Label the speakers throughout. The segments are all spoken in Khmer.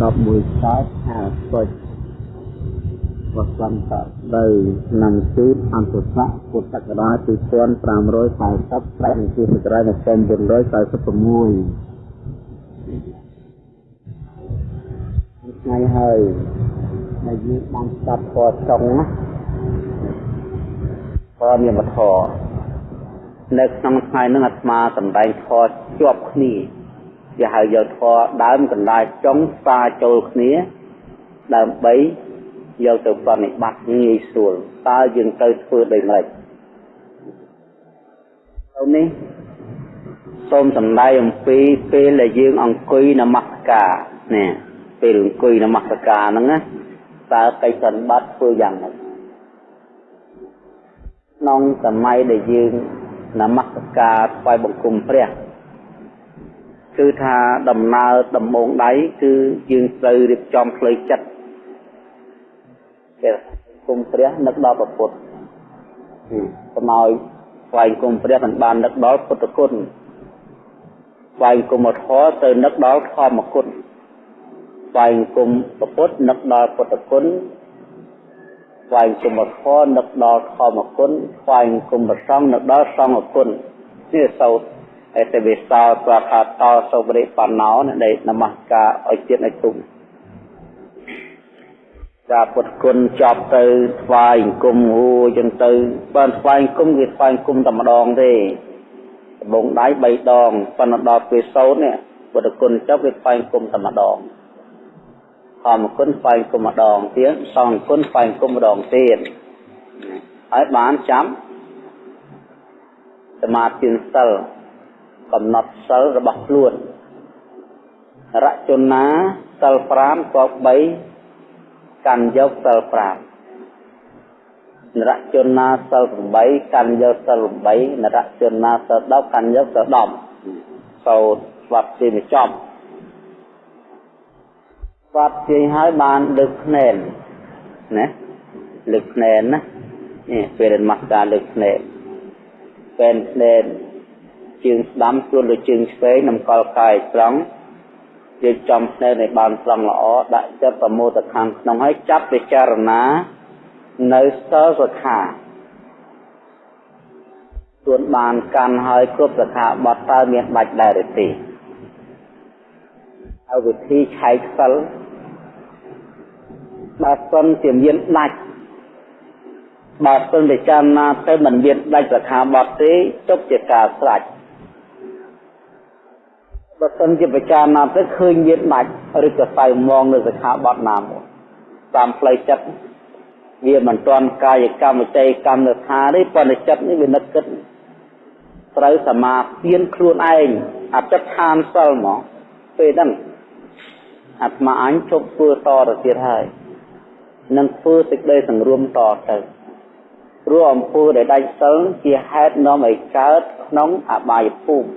Speaker 1: 11កើតហាសុចវសន្តៈទៅឆ្នាំជូតអន្តស័កពុទ្ធសករាជ2540ប្រែនឹងជាសករាជ1946ថ្ងៃហើយដែលយើងបានស្ដាប់ពរចុងណាពរនិមធរនៅក្នុងថ្ងៃនឹងអាត្មាសម្ដែងធរជាប់គ្នា គេហៅយកធរដើមកណ្ដាលចុងផ្សារចូលគ្នាដើម្បីយកទៅប្រតិបត្តិងាយស្រួលតើយើងទៅធ្វើដូចម្តេចទៅនេះសូមសម្ដែងអំពីពេលដែលយើងអង្គុយនមស្ការនេះពេលអង្គុយនមស្ការហ្នឹងណាតើកិច្ចសន្បត្តិធ្វើយ៉ាងម៉េចក្នុងសម័យដែលយើងនមស្ការថ្វាយបង្គំព្រះ គឺថាដំណើរដំបងដៃគឺយើងត្រូវរៀបចំផ្លូវចិត្តគេគុំព្រះនឹកដល់ព្រះពុទ្ធកុំឲ្យថ្វាយគុំព្រះមិនបាននឹកដល់ពុទ្ធគុណថ្វាយគុំធម៌ទៅនឹកដល់ធម្មគុណថ្វាយគុំព្រះពុទ្ធនឹកដល់ពុទ្ធគុណថ្វាយគុំធម៌នឹកដល់ធម្មគុណថ្វាយគុំព្រះសង្ឃនឹកដល់សង្ឃគុណនេះសោត អេតវិសោស្វាខាតសោបរិបណ្ណោនៃនមស្ការឲ្យទៀតឲ្យទុំចាពុទ្ធគុណចប់ទៅថ្វាយអង្គមហួចឹងទៅបើថ្វាយអង្គមគេថ្វាយអង្គមតែម្ដងទេដបងដៃ3ដងប៉ុន្តែដល់ពេលសោតនេះពុទ្ធគុណចប់គេថ្វាយអង្គមតែម្ដងធម្មគុណថ្វាយអង្គមម្ដងទៀតសង្ឃគុណថ្វាយអង្គមម្ដងទៀតហើយបានចាំសមាធិសិល កំណត់សិលរបស់ខ្លួនរចនាសិល5ក៏3កាន់យកសិល5នរជនណាសិល8កាន់យកសិល8នរជនណាសិល10កាន់យកសិល10សូត្រស្វាប់ជាចប់ស្វាប់ជាហើយបានលើកភ្នែនណាលើកភ្នែនណានេះពេលនមស្ការលើកភ្នែនពេលភ្នែន ជើងស្ដាំខ្លួនលើជើងឆ្វេងនំកលកាយត្រង់យើងចំភ្នែកឲ្យបានត្រង់ល្អដាក់ចិត្តប្រមោទខាងក្នុងហើយចាប់ពិចារណានៅសិលសុខាទួនបានកាន់ហើយគ្រប់សខាបត់តើមានបាច់ដែរឬទេហើយវិធីឆែកសិលបើសិនជាមានដាច់បើសិនពិចារណាទៅមិនមានដាច់សខាបត់ទេទុកជាការស្រេច បើសិនជាពិចារណាទៅឃើញមានដាច់ឬក៏សៅមងនៅសិក្ខាបទណាមួយតាមផ្លូវចិត្តវាមិនទាន់កាយកម្មវិច័យកម្មនៅថាទេប៉ុន្តែចិត្តនេះវានឹកគិតត្រូវសមាធិខ្លួនឯងអតិដ្ឋានសិលមកពេលហ្នឹងអាត្មាអញជប់ធ្វើតទៅទៀតហើយនឹងធ្វើសេចក្តីសង្រួមតទៅព្រោះអំពើដែលដាច់សិលជាហេតុនាំឲ្យកើតក្នុងអបាយភូមិ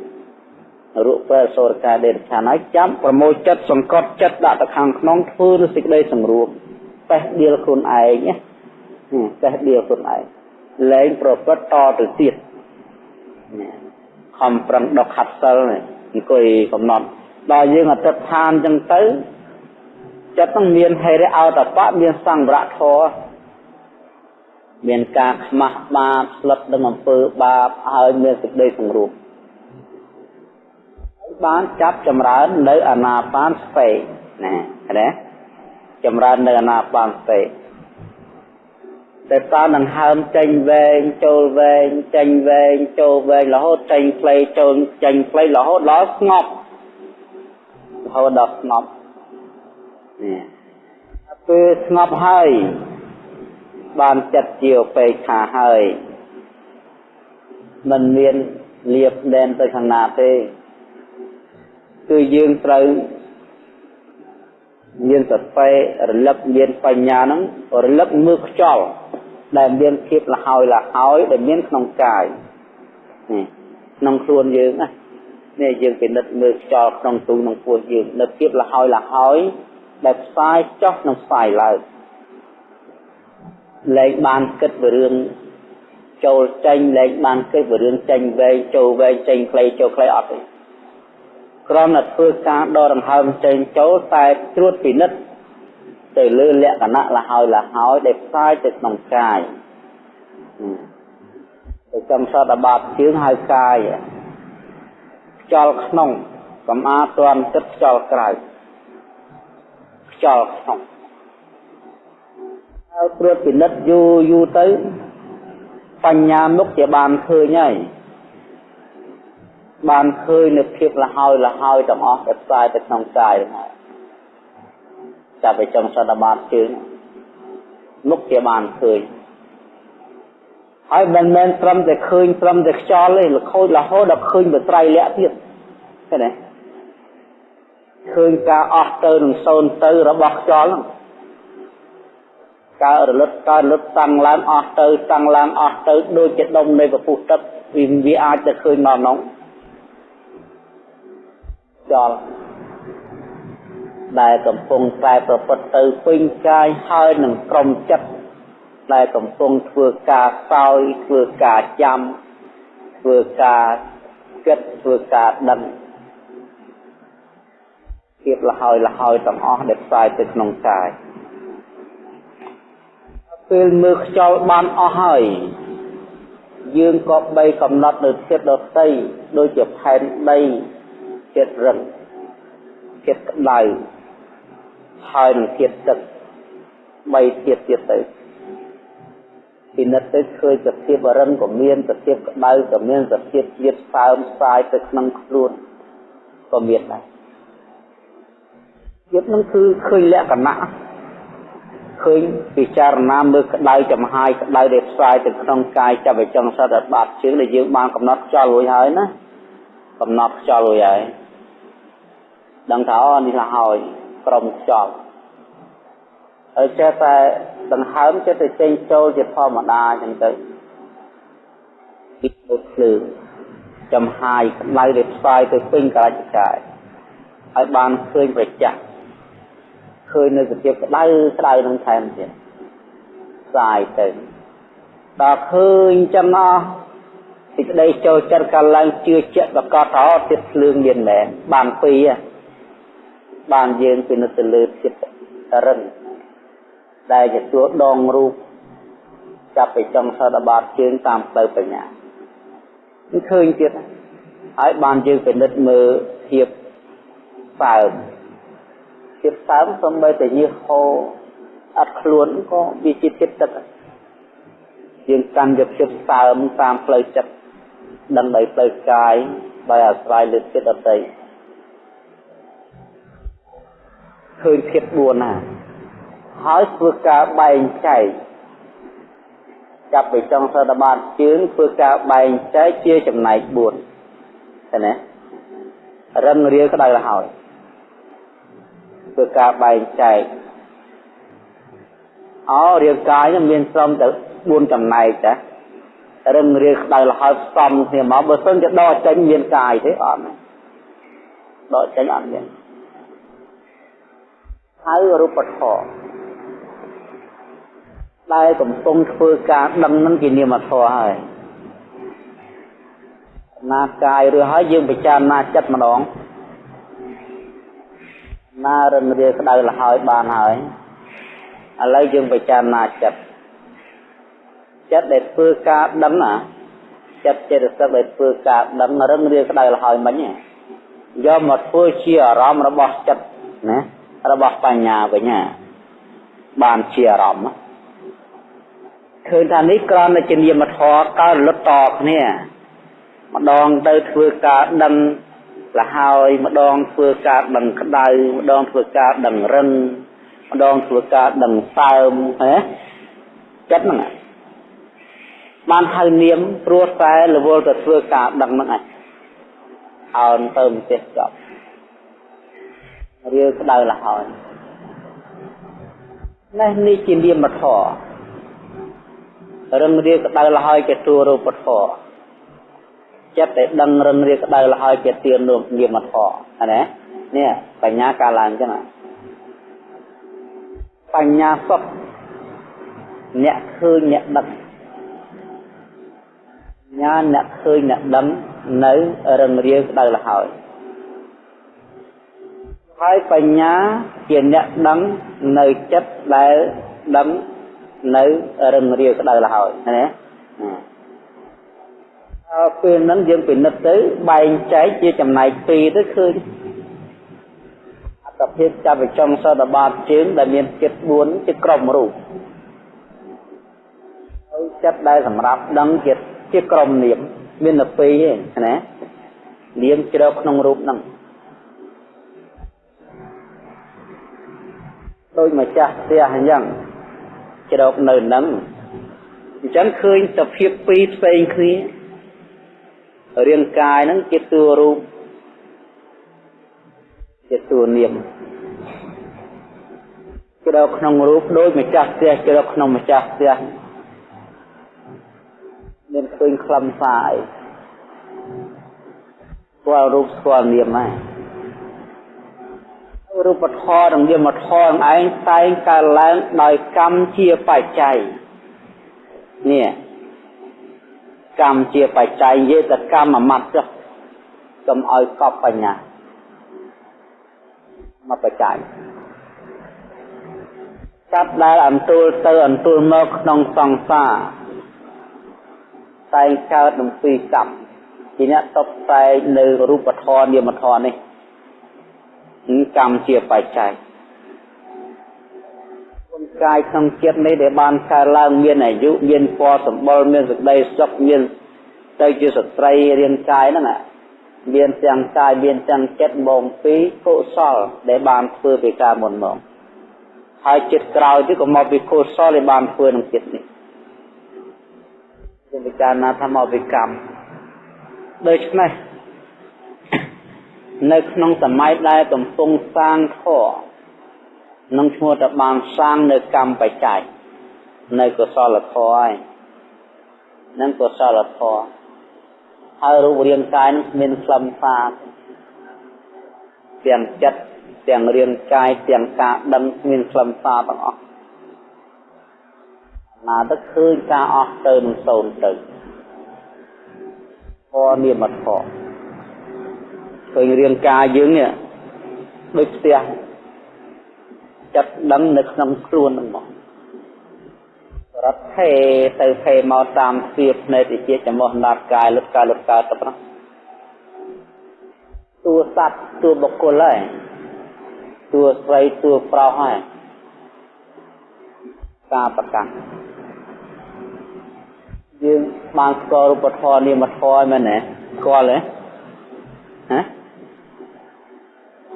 Speaker 1: រូបពេលសូរកាដេរឆានហើយចាំប្រមូលចិត្តសង្កត់ចិត្តដាក់ទៅខាងក្នុងធ្វើនូវសេចក្តីសម្រួលបេះដៀលខ្លួនឯងណាបេះដៀលខ្លួនឯងលែងប្រព្រឹត្តតទៅទៀតខំប្រឹងដកខាត់សិលអង្គុយកំណត់ដល់យើងអតិថិនចឹងទៅចិត្តនឹងមានហេរិអោតបៈមានសង្វរៈធរមានការខ្មាស់បាបស្លឹកនឹងអំពើបាបហើយមានសេចក្តីសង្រួម បានចាប់ចម្រើននៅអាណាបានស្ពេណាណាចម្រើននៅអាណាបានស្ពេតែតើនឹងហើមចេញវែងចូលវែងចេញវែងចូលវែងរហូតចេញផ្លៃចូលចេញផ្លៃរហូតដល់ស្ងប់រហូតដល់ស្ងប់នេះពេលស្ងប់ហើយបានចិត្តជាឧបេក្ខាហើយមិនមានលៀបដែនទៅខាងណាទេ គឺយើងត្រូវមានសតិរលឹកមានបញ្ញាហ្នឹងរលឹកមើលខ្យល់ដែលមានភាពលហើយលហើយដែលមានក្នុងកាយនេះក្នុងខ្លួនយើងណានេះយើងពិនិត្យមើលខ្យល់ក្នុងទូក្នុងពោះយើងនៅភាពលហើយលហើយដែលផ្សាយចុះនិងផ្សាយឡើងលែងបានគិតពីរឿងចូលចេញលែងបានគិតពីរឿងចេញវែងចូលវែងចេញខ្លីចូលខ្លីអត់ទេ គ្រាន់តែធ្វើការដកដង្ហើមចេញចូលតែត្រួតពិនិត្យទៅលើលក្ខណៈលហើយលហើយដែលផ្សាយទៅក្នុងកាយទៅចំសតបាតជើងហៅកាយខ្យល់ក្នុងកំអាតន់ទឹកខ្យល់ក្រៅខ្យល់ក្នុងហើយត្រួតពិនិត្យយូរយូរទៅបញ្ញាមុខជាបានឃើញហើយ បានឃើញនៅភាពលហើយលហើយទាំងអស់ដែលផ្សាយទៅក្នុងកាយហ្នឹងចាប់ไปចុងសតបាតជើងមុខជាបានឃើញហើយមិនមែនត្រឹមតែឃើញត្រឹមតែខ្យល់ទេលខូចរហូតដល់ឃើញបត្រៃលក្ខទៀតឃើញទេឃើញការអស់ទៅនឹងសូន្យទៅរបស់ខ្យល់ហ្នឹងកើតរលត់កើតរលត់តាំងឡើងអស់ទៅតាំងឡើងអស់ទៅដូចជាដុំនៃពពុះទឹកវាវាអាចទៅឃើញមកក្នុង ចលដែលកំពុងតែប្រព្រឹត្តទៅពេញកាយហើយនឹងក្រុមចិត្តដែលកំពុងធ្វើការសោយធ្វើការចាំធ្វើការគិតធ្វើការដឹងភាពលហើយលហើយទាំងអស់ដែលផ្សាយទៅក្នុងកាយពេលមើលខ្យល់បានអស់ហើយយើងក៏បីកំណត់នៅចិត្តដតីដូចជាផែនដី ចិត្តរឹងចិត្តក្តៅហើយនឹងចិត្តទឹកបីទៀតទៀតទៅពិនិត្យទៅឃើញសភាពរឹងក៏មានសភាពក្តៅក៏មានសភាពជាតិសើមផ្សាយទៅក្នុងខ្លួនក៏មានដែរចិត្តនឹងគឺឃើញលក្ខណៈឃើញពិចារណាមើលក្តៅចំហាយក្តៅដែលផ្សាយទៅក្នុងកាយចាប់ឲ្យចង់សត្វបាត់ជើងដែលយើងបានកំណត់ខ្យល់រួចហើយណាកំណត់ខ្យល់រួចហើយ ដឹងថាអូនេះ là ហើយក្រុមខ្យល់ហើយចេះតែដង្ហើមចេះតែចេញចូលជាធម្មតាអញ្ចឹងទៅពីពុទ្ធភ្លើងចំហាយក្តៅដែលផ្សាយទៅពេញកាយកាយហើយបានឃើញប្រចាំឃើញនៅសភាពក្តៅក្តៅនឹងថែមទៀតផ្សាយទៅដល់ឃើញចឹងអស់សេចក្តីចូលចិត្តកាលឡើងជឿជាក់ប្រកបថាទៀតភ្លើងមានមែនបានពីរ បានយើងពិនិត្យទៅលើចិត្តរឹងដែលជាទួដងរូបចាប់ពីចុងសតបាតជើងតាមផ្លូវបញ្ញានេះឃើញទៀតហើយបានយើងពិនិត្យមើលភាពសើមភាពសើមសំបីតែញើសហូរអត់ខ្លួនក៏វាជាចិត្តទឹកយើងកាន់យកភាពសើមតាមផ្លូវចិត្តដឹងដោយផ្លូវកាយដោយអាស្រ័យលើចិត្តអតីត ឃើញភាព4ណាហើយធ្វើការបែងចែកចាប់ពីចុងសតបាតជើងធ្វើការបែងចែកជាចំណែក4ឃើញទេរឹងរៀលក្តៅទៅហើយធ្វើការបែងចែកអោរាងកាយនឹងមានស្រំទៅ4ចំណែកចារឹងរៀលក្តៅលហើយផ្សំគ្នាមកបើសិនជាដកចេញមានកាយទេអត់ដកចេញអត់មាន ហើយរូបធម៌ដែលកំពុងធ្វើការដឹងនឹងជានាមធម៌ហើយណាកាយឬហើយយើងពិចារណាចិត្តម្ដងណារឹងរាក្តៅលហើយបានហើយឥឡូវយើងពិចារណាចិត្តចិត្តដែលធ្វើការដឹងណាចិត្តចេតសិកដែលធ្វើការដឹងរឹងរាក្តៅលហើយមិញយកមកធ្វើជាអារម្មណ៍របស់ចិត្តណា របស់បញ្ញាវិញណាបានជាអារម្មណ៍ឃើញថានេះក្រំតែជានាមធម៌កើតលុតតគ្នាម្ដងទៅធ្វើការដឹងលហើយម្ដងធ្វើការដឹងក្តៅម្ដងធ្វើការដឹងរឹងម្ដងធ្វើការដឹងសើមណាចិត្តហ្នឹងបានហៅនាមព្រោះតែរវល់ទៅធ្វើការដឹងហ្នឹងឯងអោនទៅមិនចេះចប់ រៀលក្តៅលហើយនេះនេះជានាមធម៌រឹងរៀលក្តៅលហើយជាទួរូបធម៌ចិត្តដែលដឹងរឹងរៀលក្តៅលហើយជាទាននោះនាមធម៌ណានេះបញ្ញាកាឡើងចឹងបញ្ញាសុខអ្នកឃើញអ្នកដឹងញាអ្នកឃើញអ្នកដឹងនៅរឹងរៀលក្តៅលហើយ ហើយបញ្ញាជាអ្នកដឹងនៅចិត្តដែលដឹងនៅរឹងរាវក្តៅលហើយណាអើពេលហ្នឹងយើងពិនិត្យទៅបែងចែកជាចំណែកពីរទៅឃើញអត្តភាពចាប់វិចុងសតបាតជើងដែលមានចិត្ត4ជាក្រុមរូបហើយចិត្តដែលសម្រាប់ដឹងជាជាក្រុមនាមមានតែពីរឯងណានាមជ្រៅក្នុងរូបហ្នឹង ដូចម្ចាស់ផ្ទះអញ្ចឹងជ្រោកនៅនឹងអញ្ចឹងឃើញសភាពពីរផ្សេងគ្នារាងកាយហ្នឹងជាតួរូបជាតួនាមជ្រោកក្នុងរូបដូចម្ចាស់ផ្ទះជ្រោកក្នុងម្ចាស់ផ្ទះមានឃើញខ្លឹមសារអីស្គាល់រូបស្គាល់នាមហ្នឹង រូបធម៌និងនាមធម៌ឯងតែងកើតឡើងដោយកម្មជាបច្ច័យនេះកម្មជាបច្ច័យនិយាយទៅកម្មអាមត្តចុះកុំឲ្យកប់បញ្ញាមកបច្ច័យចាប់ដែលអន្ទូលទៅអន្ទូលមកក្នុងសង្សារតែងកើតនឹងពីកម្មជាអ្នកតបតែងនៅរូបធម៌នាមធម៌នេះគឺ កម្មជាបច្ច័យគុណកាយក្នុងចិត្តនេះដែលបានកើតឡើងមានអាយុមានពណ៌សម្បុរមានសេចក្តីសុខមានទៅជាស្ត្រីរាងកាយហ្នឹងមានទាំងកាយមានទាំងចិត្តបងពីកុសលដែលបានធ្វើពីការមុនមកហើយចិត្តក្រោយទៀតក៏មកពីកុសលដែលបានធ្វើក្នុងចិត្តនេះជាវិការណាថាមកពីកម្មដូច្នេះ នៅក្នុងសម័យដែលកំពុងសាងធម៌នឹងឈ្មោះថាបានសាងនៅកម្មបច្ច័យនៅកុសលធម៌ហើយនឹងកុសលធម៌ហើយរូបរាងកាយនឹងមានខ្លឹមសារទាំងចិត្តទាំងរាងកាយទាំងការដឹងមានខ្លឹមសារទាំងអស់ណាទៅឃើញការអស់ទៅនឹងសូន្យទៅធម៌និមធម៌ ឃើញរាងកាយយើងនេះដូចផ្ទះចិត្តដឹងនៅក្នុងខ្លួនហ្នឹងមករត់ថេទៅថេមកតាមស្ពាភ្នែកវិជាចំោះណាត់កាយលុតកាយលុតកាយទៅហ្នឹងតួសត្វតួបុគ្គលហើយតួស្រីតួប្រុសហើយការប្រកាសយើងបានស្គាល់រូបធម៌នាមធម៌មែនទេស្គាល់ទេហ៎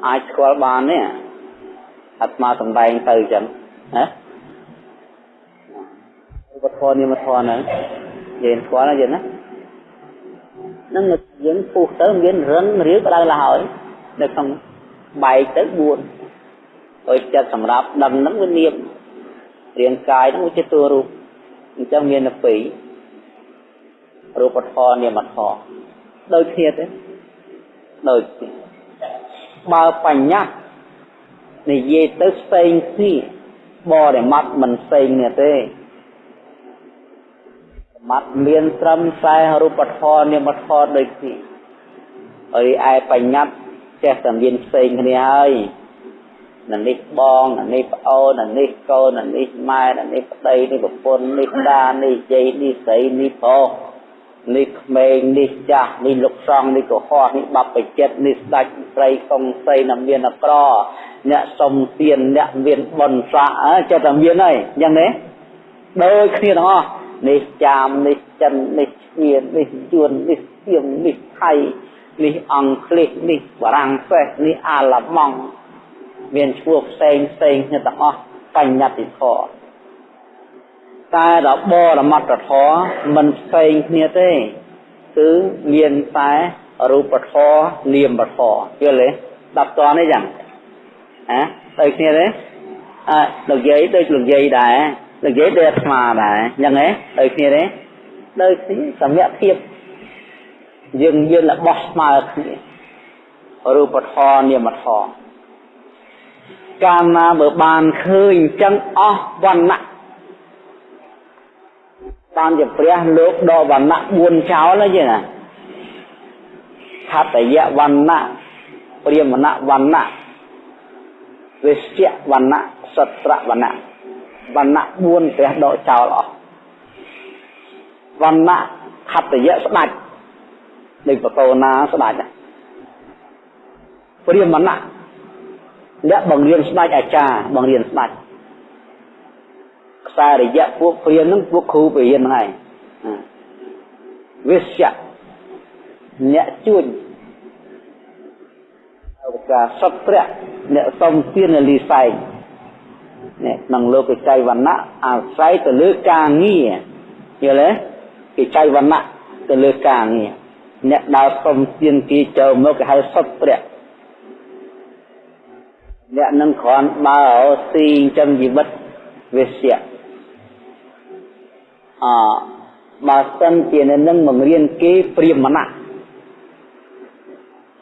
Speaker 1: អាចស្គាល់បានទេអាត្មាសំដែងទៅអញ្ចឹងណាឧបធម៌និមធម៌ហ្នឹងយើងស្គាល់ណាយើងណានឹងយើងពុះទៅមានរឹងរាវក្តៅឡើងហើយនៅក្នុងបែកទៅ4ដោយចិត្តសម្រាប់ដឹងហ្នឹងវានាមរាងកាយហ្នឹងវាជាតួរូបអញ្ចឹងមានតែពីររូបធម៌នាមធម៌ដូចគ្នាទេដូចគ្នា បើបញ្ញត្តិនិយាយទៅផ្សេងគ្នាបរិមត្តមិនផ្សេងគ្នាទេសមត្ថមានត្រឹមតែរូបធម៌នាមធម៌ដូចគ្នាហើយឯបញ្ញត្តិចេះតែមានផ្សេងគ្នាហើយនៅនេះបងនៅនេះប្អូននៅនេះកូននៅនេះម៉ែនៅនេះប្តីនេះប្រពន្ធនេះតានេះយាយនេះស្រីនេះប្រុស នេះក្មេងនេះចាស់នេះលោកស្រង់នេះកុហកនេះបបចិត្តនេះស្ដាច់ស្រីកុងសីណាមានអក្រអ្នកសុំទានអ្នកមានបុណ្យស័ក្តិចិត្តតែមានហើយអញ្ចឹងទេដូចគ្នាទាំងអស់នេះចាមនេះចិននេះឈៀននេះយួននេះសៀមនេះថៃនេះអង់គ្លេសនេះបារាំងសេសនេះអាឡម៉ង់មានឈ្មោះផ្សេងផ្សេងគ្នាទាំងអស់បញ្ញត្តិធម៌ តែរបរមត្តធម៌មិនផ្សេងគ្នាទេគឺមានតែរូបធម៌នាមធម៌យល់ទេដល់តនេះយ៉ាងហ៎ដូចគ្នាទេអើលោកយាយដូចលោកយាយដែរលោកយាយដូចអាត្មាដែរយ៉ាងហ៎ដូចគ្នាទេដូចគ្នាសម្រាប់ភាពយើងយើងរបស់ស្មើគ្នារូបធម៌នាមធម៌កាលណាបើបានឃើញអញ្ចឹងអស់វណ្ណៈ បានជាព្រះលោកដកវណ្ណៈ4ចោលហ្នឹងណាខតយៈវណ្ណៈព្រាមណៈវណ្ណៈវិស្យវណ្ណៈសត្រវណ្ណៈវណ្ណៈ4ព្រះដកចោលអស់វណ្ណៈខត្តយៈស្ដាច់ដូចបកោណាស្ដាច់ព្រាមណៈអ្នកបង្រៀនស្ដាច់អាចារ្យបង្រៀនស្ដាច់ខ្សែរយៈពួកព្រាមនឹងពួកគ្រូបរិញ្ញាហ្នឹងហើយវិស្យអ្នកជួញឧបការសត្វព្រះអ្នកសំទានលីសែងនេះក្នុងលោកចៃវណ្ណៈអាស្រ័យទៅលើការងារយល់ទេគេចៃវណ្ណៈទៅលើការងារអ្នកដើរសំទានគេចូលមកគេហៅសត្វព្រះអ្នកនឹងគ្រាន់បើស៊ីចិញ្ចឹមជីវិតវិស្យ អបើសិនជានឹងបង្រៀនគេព្រាមណៈ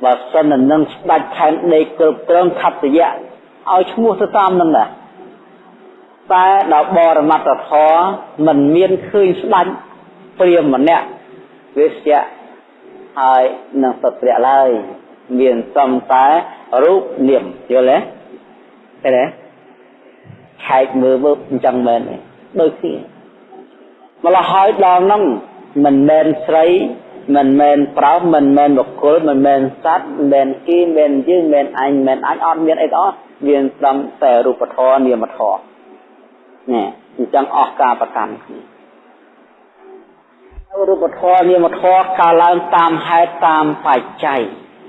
Speaker 1: បើសិននឹងស្ដាច់ខែនដេកគ្រប់គ្រងខត្តយៈឲ្យឈ្មោះទៅតាមនឹងដែរតែដល់បរមត្តធម៌មិនមានឃើញស្ដាច់ព្រាមម្នាក់វិស្យៈហើយនឹងសត្វព្រះឡើយមានសំតែរូបនាមយល់ទេឃើញទេខែកមើលមើលអញ្ចឹងមែនទេដូចគ្នា ម្ល៉េះហើយដល់ហ្នឹងមិនមែនស្រីមិនមែនប្រោសមិនមែនបុគ្គលមិនមែនសត្វមិនមែនគីមិនមែនយើងមិនមែនអញមិនមែនអញអត់មានអីទាំងអស់មានត្រឹមតែរូបធម៌នាមធម៌នេះអញ្ចឹងអស់ការប្រកាន់គ្នារូបធម៌នាមធម៌កើតឡើងតាមហេតុតាមបច្ច័យ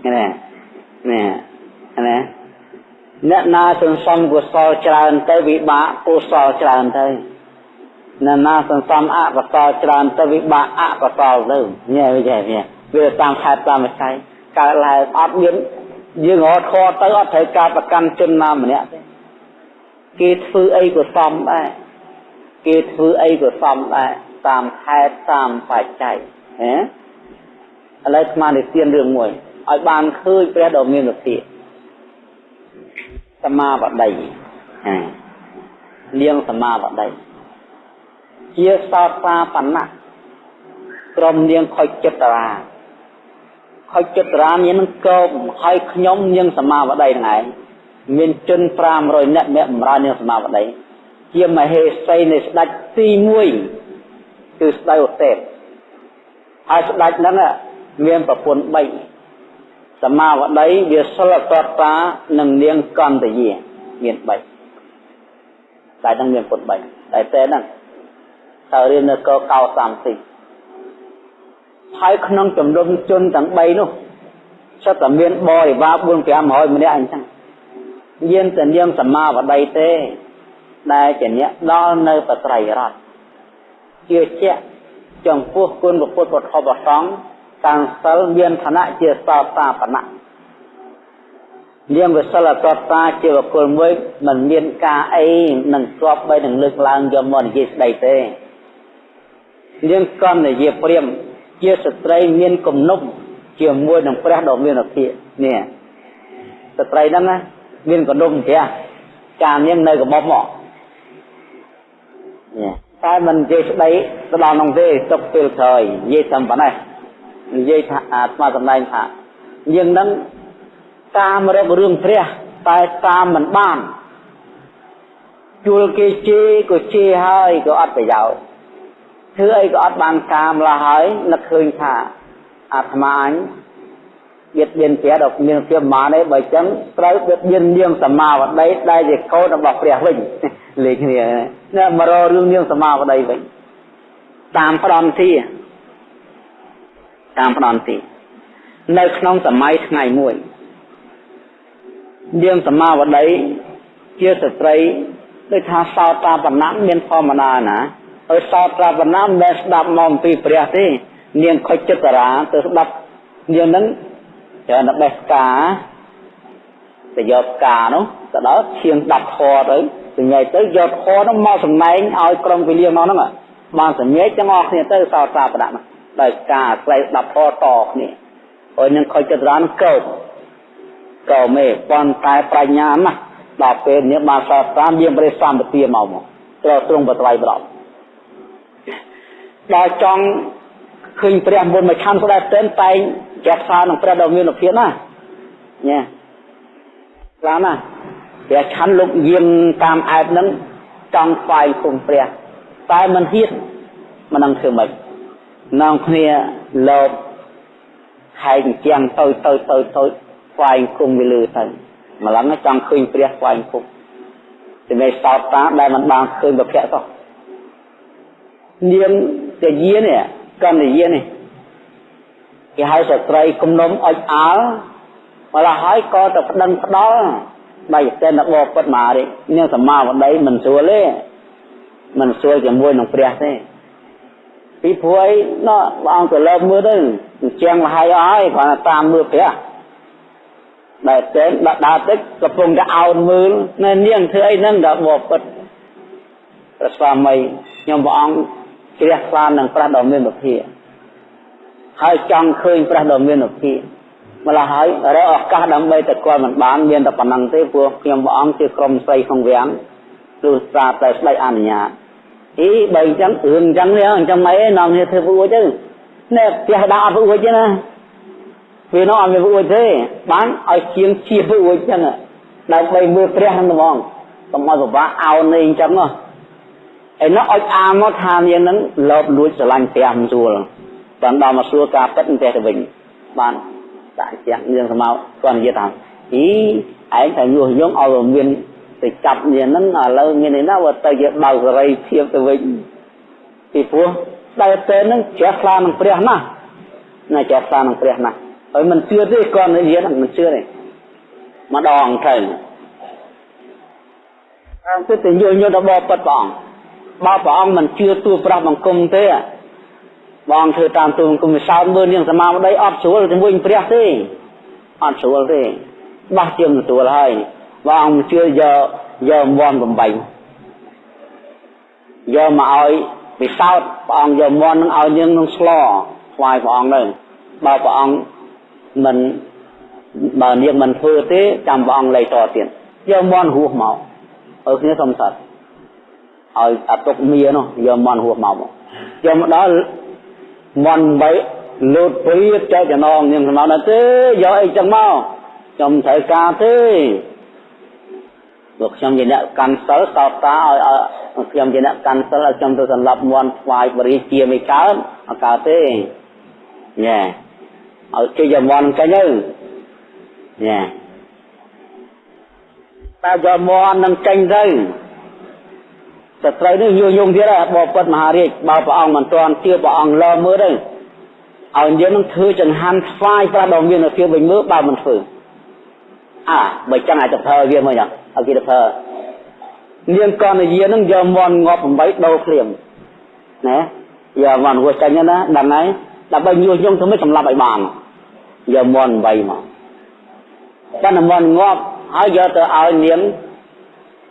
Speaker 1: នេះនេះណាអ្នកណាសន្សំកុសលច្រើនទៅវិបាកកុសលច្រើនទៅ អ្នកណាសន្សំអកុសលច្រើនទៅវិបាកអកុសលទៅញ៉ែវាញ៉ែវាតាមខែតាមវិស័យកើតឡើងអត់មានយើងរត់ខទៅអត់ត្រូវការប្រកាន់ជនណាម្នាក់ទេគេធ្វើអីក៏សមដែរគេធ្វើអីក៏សមដែរតាមខែតាមបច្ច័យហ៎ឥឡូវស្មាននិទានរឿងមួយឲ្យបានឃើញព្រះដ៏មានវិធីសមាបតីនាងសមាបតី ជាសោសាបណ្ណៈក្រុមនាងខុចចិត្តរាខុចចិត្តរាមាននឹងកោបហើយខ្ញុំនាងសមាវតីហ្នឹងឯងមានជន500នាក់អ្នកបម្រើនាងសមាវតីជាមហេសីនៃស្ដេចទី1គឺស្ដេចឧទេពហើយស្ដេចហ្នឹងមានប្រពន្ធ3សមាវតីវាសិលតតានិងនាងកន្តយាមាន3តែនឹងមានពុទ្ធ3តែតែហ្នឹង ទៅរៀននៅកកោ30ហើយក្នុងចំនួនជនទាំង3នោះសិតតែមានបរិវារ4 500ម្នាក់អញ្ចឹងយានតែនាងសមាវតីទេ ដែលជាអ្នកដល់នៅបត្រៃរតជឿជាក់ចំពោះគុណពុទ្ធពធបសង្ឃតាំងសិលមានឋានៈជាសោតាបណៈនាងវិសិលតតាជាបុគ្គលមួយមិនមានការអីនឹងស្គប់បីនឹងលើកឡើងយកមកនិយាយស្ដីទេ នាងកណ្ដយាព្រាមជាស្ត្រីមានគំនុំជាមួយនឹងព្រះដ៏មានអភិនេះស្ត្រីហ្នឹងណាមានគំនុំព្រះចានាងនៅកបប់មកនេះតែមិននិយាយស្ដីទៅដល់នោះទេទុកពេលក្រោយនិយាយតែប៉ុណ្ណេះនិយាយថាអាស្មាសម្ដែងថាយើងនឹងតាមរករឿងព្រះតែតាមមិនបានជួលគេជេរក៏ជេរហើយក៏អត់ប្រយោជន៍ ធ្វើអីក៏អត់បានការម្ល៉េះហើយនឹកឃើញថាអាត្មាអញបៀតបៀនព្រះដល់មានភាពម៉ានទេបើចឹងត្រូវបៀតបៀននាងសមាវតីដែលជាកូនរបស់ព្រះវិញលេខគ្នាណាមករករឿងនាងសមាវតីវិញតាមផ្ដំទីតាមផ្ដំទីនៅក្នុងសម័យថ្ងៃមួយនាងសមាវតីជាស្ត្រីដូចថាសោតាបណ្ណៈមានធម្មតាណា ឲ្យសោតប្រវណាមិនដែលស្ដាប់មកអំពីព្រះទេ នាងខុចចិត្តរាទៅស្ដាប់នាងហ្នឹងច្រើនបេះផ្កាទៅយកផ្កានោះទៅដល់ឈៀង10ខទៅសញ្ញេទៅយកខនោះមកសម្ដែងឲ្យក្រុមវិលាមកហ្នឹងបានសញ្ញេទាំងអស់គ្នាទៅសោតប្រាប្រដាក់នោះដោយការស្លែ10ខតគ្នាហើយនឹងខុចចិត្តរានកោបកោមេប៉ុន្តែប្រាជ្ញាណាស់ដល់ពេលនេះបានសោតប្រាមានព្រះសម្បទាមកមកត្រូវទ្រង់បត្រៃប្រប់ ដល់ចង់ឃើញព្រះមុនមួយខំស្ដែងតែនតែងចេះផ្សារនឹងព្រះដ៏មានភាពណាញ៉ាខ្លាំងណាស់ព្រះឆាន់លោកយាងតាមអែបហ្នឹងចង់ស្វែងគុំព្រះ តែមិនហ៊ានមិននឹងធ្វើម៉េចនងគ្នាលោកហែកជាងទៅទៅទៅទៅស្វែងគុំវាលើទៅម្លឹងចង់ឃើញព្រះស្វែងគុំតែមិនសោតតាដែលមិនបានឃើញប្រភពទៅនាង តាយានេះកណ្ដយានេះគេហៅស្ត្រីគំនុំអុចអាល់ម្ល៉េះហើយក៏ទៅប្តឹងផ្ដាល់បែកតែនបពិតមកនេះនាងសមាវតីមិនស្រួលទេមិនស្រួលជាមួយនឹងព្រះទេពីព្រោះអីណោះព្រះអង្គទៅលើមើលទៅអញ្ចឹងមកហើយអស់ហើយគ្រាន់តែតាមមើលព្រះដែលតែដាក់ដើរតិចកំពុងតែអោនមើលនៅនាងធ្វើអីហ្នឹងដល់បពិតព្រះស្វាមីខ្ញុំព្រះអង្គ ជ្រះថ្លានឹងព្រះដ៏មានវិភាហើយចង់ឃើញព្រះដ៏មានវិភាម្ល៉េះហើយរកឱកាសដើម្បីទៅគាត់មិនបានមានតែប៉ុណ្ណឹងទេព្រោះខ្ញុំព្រះអង្គជាក្រុមស្រីក្នុងវាំងព្រោះស្រាតែស្ដេចអនុញ្ញាតអីបើអញ្ចឹងរឿងអញ្ចឹងនេះអញ្ចឹងមិនអីនាំគ្នាធ្វើពួចទៅនេះផ្ទះដាក់អត់ពួចទេណាវានោះអត់មានពួចទេបានឲ្យជាងជាពួចអញ្ចឹងដើម្បីមើលព្រះហ្នឹងហ្មងកុំឲ្យពិបាកអោននេះអញ្ចឹងហ៎ ឯនោះអុចអាមកថានាងហ្នឹងលោបលួចស្រឡាញ់ព្រះមិនស្រួលបានដល់មកសួរការពិតទៅទៅវិញបានដាក់ជាក់នាងស្មៅគាត់និយាយថាអីឯងតែញុះញង់ឲ្យមានទៅចាប់នាងហ្នឹងឥឡូវមាននេះណាបើទៅជាបើកសេរីភាពទៅវិញពីព្រោះដែលតែនឹងជ្រះខ្លានឹងព្រះណាស់ណាជ្រះខ្លានឹងព្រះណាស់ហើយមិនជឿទេគាត់និយាយមិនជឿទេម្ដងទៅអង្គទៅញុះញង់ដល់បបពិតព្រះអង្គ បើព្រះអង្គមិនជឿទូប្រោះបង្គំទេបងធ្វើតាមទូបង្គំវិសោធមើលនាងសមាវតីអត់ស្រួលជាមួយព្រះទេអត់ស្រួលទេបោះជាមិនស្រួលហើយបងជឿយកយកមន់8យកមកឲ្យវិសោធព្រះអង្គយកមន់នឹងឲ្យនាងនឹងស្លថ្វាយព្រះអង្គទៅបើព្រះអង្គមិនបើនាងមិនធ្វើទេចាំព្រះអង្គលៃតទៀតយកមន់ហួសមកអើគ្នាសុំសត្វ ឲ្យអតុកមៀនោះយកមន់ហួសមកយកមកដល់មន់បីលូតព្រាចែកចំណងនាងស្មៅណាទេយកអីចឹងមកខ្ញុំត្រូវការទេលោកខ្ញុំជាអ្នកកាន់សិលសោតតាឲ្យខ្ញុំជាអ្នកកាន់សិលឲ្យខ្ញុំទៅសម្លាប់មន់ស្វាយបរិជាមិនកើតអត់កើតទេញ៉ែឲ្យគេយកមន់ចេញទៅញ៉ែតែយកមន់នឹងចេញទៅ សត្រូវនេះយូរយងទៀតហើយបបិទ្ធមហារាជបើព្រះអង្គមិនទាន់ជឿព្រះអង្គលើមើលទៅឲ្យយើងនឹងធ្វើចង្ហាន់ស្វាយប្រាស់ដល់មានភាពវិញមើលបើមិនធ្វើអាបើចឹងអាចទៅប្រើវាមកយ៉ាងឲ្យគេទៅប្រើនាងកនយានឹងយកមន់ងាប់8ដូរព្រាមណាយកមន់ហួសចាញ់ណាដឹងហើយដើម្បីញុះញង់ធ្វើមិនសម្លាប់ឲ្យបានយកមន់8មកតែមន់ងាប់ហើយយកទៅឲ្យនាង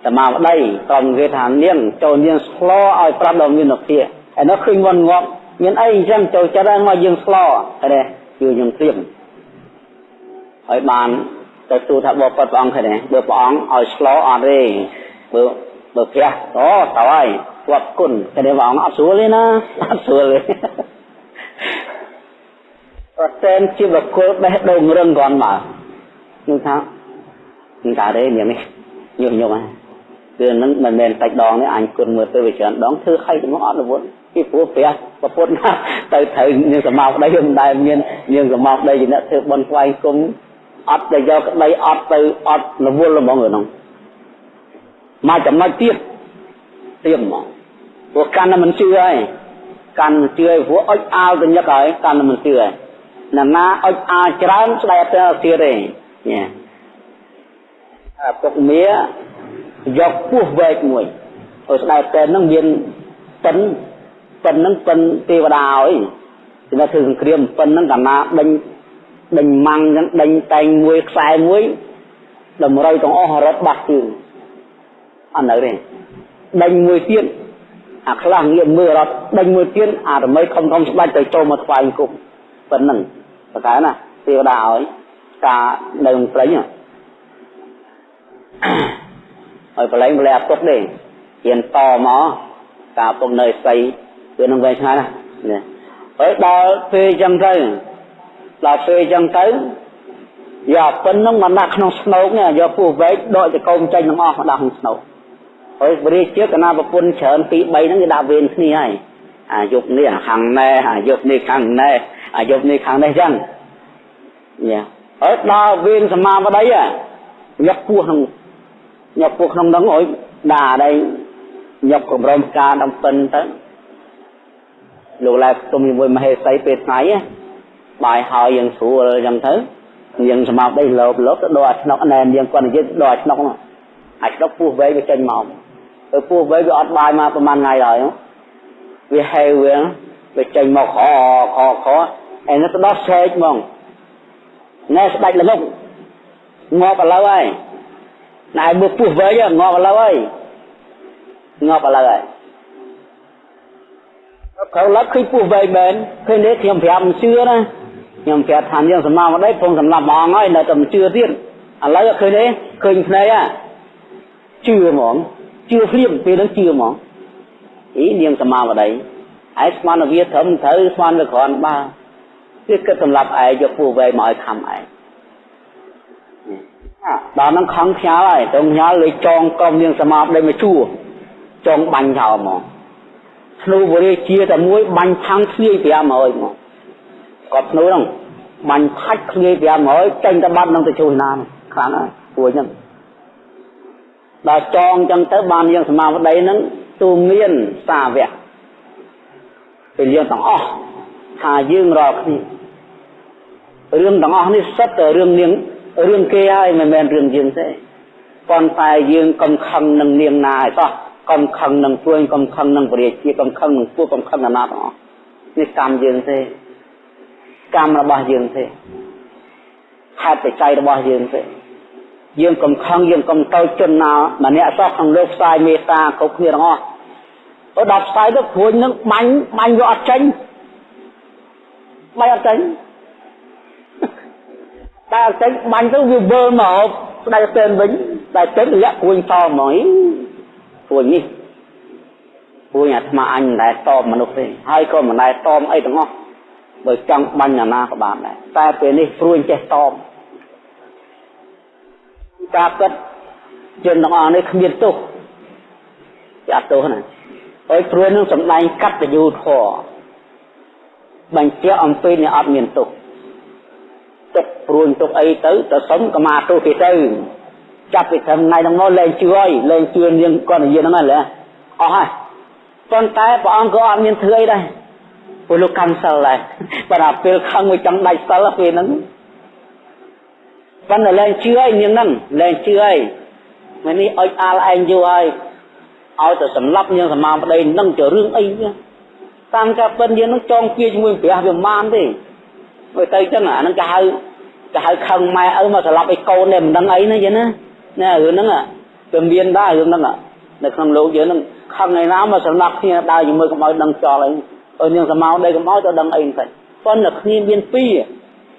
Speaker 1: សមាវតីក្រុមគេថានាងចូលនាងស្លោឲ្យប្រាប់ដល់មាននភាឯនោះឃើញមន់ងាប់មានអីអញ្ចឹងចូលចិត្តហើយមកយើងស្លោទេគឺយើងព្រៀមហើយបានទៅទូថាបបព្រះអង្គហ្នឹងបើព្រះអង្គឲ្យស្លោអត់ទេបើបើព្រះអូទៅហើយគាត់គុណតែព្រះអង្គអត់ស្រួលទេណាអត់ស្រួលទេប្រសិនជាបុគ្គលបេះដូងរឹងគាត់មកនឹងថានឹងថាទេនាងនេះញុះញង់ហ្នឹង គឺនឹងមិនមែនសាច់ដងនេះអញគុណមើលទៅវាច្រើនដងធ្វើឲ្យទៅមកអត់រវល់ពីព្រោះព្រះប្រពុតណាទៅត្រូវនាងសមោក្តីមិនដែលមាននាងសមោក្តីជាអ្នកធ្វើបន់ស្វែងគុំអត់ទៅយកក្តីអត់ទៅអត់រវល់ហ្មងហ្នឹងមកចំណុចទៀតទៀតហ្មងព្រោះកាន់តែមិនជឿហើយកាន់ជឿហើយព្រោះអុចអាលទៅញឹកហើយកាន់តែមិនជឿហើយណាណាអុចអាលច្រើនស្ដែកទៅទៀតទេញ៉ែអាពុកមៀ យកពោះវែកមួយឲ្យស្ដេចតែននឹងមានប៉ិនប៉ិននឹងប៉ិនទេវតាអីគឺថាធ្វើសង្គ្រាមប៉ិននឹងកាលណាដេញដេញម៉ាំងចឹងដេញតែងមួយខ្សែមួយតម្រូវទាំងអស់រត់បាត់ជើងអត់នៅទេដេញមួយទៀតអាខ្លះងាកមើលរត់ដេញមួយទៀតអារមីខំខំស្បាច់ទៅចូលមកថ្វាយគុំប៉ុណ្ណឹងប្រកែណាទេវតាឲ្យការនៅព្រៃហ្នឹង ឲ្យប្រឡែងប្រឡែអត់ទុកទេហ៊ានតមកតាពុកនៅស្អីវានឹងវែងឆ្ងាយណានេះហើយដល់ពេលចឹងទៅដល់ពេលចឹងទៅយកពិនហ្នឹងមកដាក់ក្នុងស្នោកនេះយកពោះវែកដកចកោមចេញទាំងអស់មកដាក់ក្នុងស្នោកហើយបរិជាកណាប្រពន្ធច្រើន2 3ហ្នឹងគេដាក់វេនគ្នាហើយអាយុនេះខាងណែអាយុនេះខាងណែអាយុនេះខាងនេះចឹងញ៉ាហើយដល់វេនសមាបតីយកពោះក្នុង យកពោះក្នុងហ្នឹងឲ្យដាក់អីយកកម្រមការដំពិនទៅលោកឡែផ្ទុំជាមួយមហេសីពេលថ្ងៃបាយហើយយើងស្រួលអញ្ចឹងទៅយើងស្មាប់ដីលោបលោបទៅដល់អាឆ្នុកណែនយើងគាត់និយាយដល់អាឆ្នុកនោះអាឆ្នុកពោះវែងវាចេញមកទៅពោះវែងវាអត់បាយមកប្រហែលថ្ងៃហើយវាហេវវាវាចេញមកខខខអែនេះទៅដល់ស្រែកហ្មងណែស្ដាច់ល្ងប់ងាប់ឥឡូវហើយ ណែមើលពោះវែងងាប់ឥឡូវហើយងាប់ឥឡូវហើយក្រៅឡឹកឃើញពោះវែងមែនឃើញនេះខ្ញុំប្រាប់មិនជឿណាខ្ញុំប្រាប់ថាយើងសម្មាមក đây ពងសម្លាប់ហ្មងហើយនៅតែមិនជឿទៀតឥឡូវឃើញទេឃើញភ្នែកហ่ะជឿហ្មងជឿភ្លាមពេលហ្នឹងជឿហ្មងអីនាងសម្មាមក đây ឯស្មានវាត្រឹមត្រូវស្មានវាគ្រាន់បើវាគិតសម្លាប់ឯងយកពោះវែងមកឲ្យខំឯង ដល់ហ្នឹងខំខ្ញាល់ហើយទៅខ្ញាល់លេចងកុំនាងសម្មាដីមកជួចងបាញ់ចោលហ្មងធ្នូបរិជាតែមួយបាញ់ឆាំងធ្លាយ500មកគាត់ធ្នូហ្នឹងបាញ់ផាច់ធ្លាយ500ចេញទៅបាត់នឹងទៅជួយណាខ្លាំងហើយព្រួយហ្នឹងដល់ចងចឹងទៅបានយើងសមាវតីហ្នឹងទូមានសាវៈពេលយើងទាំងអស់ថាយើងរាល់គ្នារឿងទាំងអស់នេះសិតតែរឿងនាង រឿងគេហើយមិនមែនរឿងយើងទេប៉ុន្តែយើងកំខឹងនឹងនាងណាឯតោះកំខឹងនឹងព្រួយកំខឹងនឹងពរាជាកំខឹងនឹងពួកកំខឹងអាណាទាំងអស់នេះកម្មយើងទេកម្មរបស់យើងទេហេតុបច្ច័យរបស់យើងទេយើងកំខឹងយើងកំតូចជនណាម្នាក់សោះក្នុងលោកផ្សាយមេត្តាគ្រប់គ្នាទាំងអស់អត់ដល់ផ្សាយទៅព្រួយនឹងបាញ់បាញ់យកអត់ចេញបាញ់អត់ចេញ តែអត់ចេញបាញ់ទៅវាវិលមកស្ដាយទៅវិញតែចេញរយៈព្រួយតហ្មងព្រួយនេះព្រួយអាត្មាអញមិនដែលតបមនុស្សទេហើយក៏មិនដែលតបអីទាំងអស់បើចង់បាញ់អាណាក៏បានដែរតែពេលនេះព្រួយចេះតបការពិតជនទាំងអស់នេះគ្មានទោសចាត់ទោសណាហើយព្រួយនឹងសំដែងកតញ្ញូធម៌បញ្ជាក់អំពីអ្នកអត់មានទោស ទុកព្រួយទុកអីទៅទៅសុំកមាទោសគេទៅចាប់ពីថ្ងៃហ្នឹងមកលែងជឿហើយលែងជឿនាងគាត់និយាយហ្នឹងហើយអស់ហើយប៉ុន្តែព្រះអង្គក៏អត់មានធ្វើអីដែរព្រោះលោកកម្មសិលដែរបើដល់ពេលខឹងមួយចង់ដាច់សិលពេលហ្នឹងប៉ុន្តែលែងជឿហើយនាងហ្នឹងលែងជឿហើយមិននេះអុចអាលឯងយូរហើយឲ្យទៅសម្លាប់នាងសមាប្តីនឹងជារឿងអីតាមការពិនយើងនឹងចងគៀជាមួយព្រះវាមិនទេ មើលទៅចឹងអាហ្នឹងគេហៅគេហៅខឹងម៉ែឪមកស្លាប់ឲ្យកូននេះមិនដឹងអីណាចឹងណាណារឿងហ្នឹងវាមានដែររឿងហ្នឹងនៅក្នុងលោកយើងហ្នឹងខឹងឯណាមកសម្លាប់គ្នាដើរជាមួយកម្អោចដឹងចោលអីឲ្យនាងសមោដីកម្អោចទៅដឹងអីផ្សេងប៉ុន្តែគ្នាមានពីរ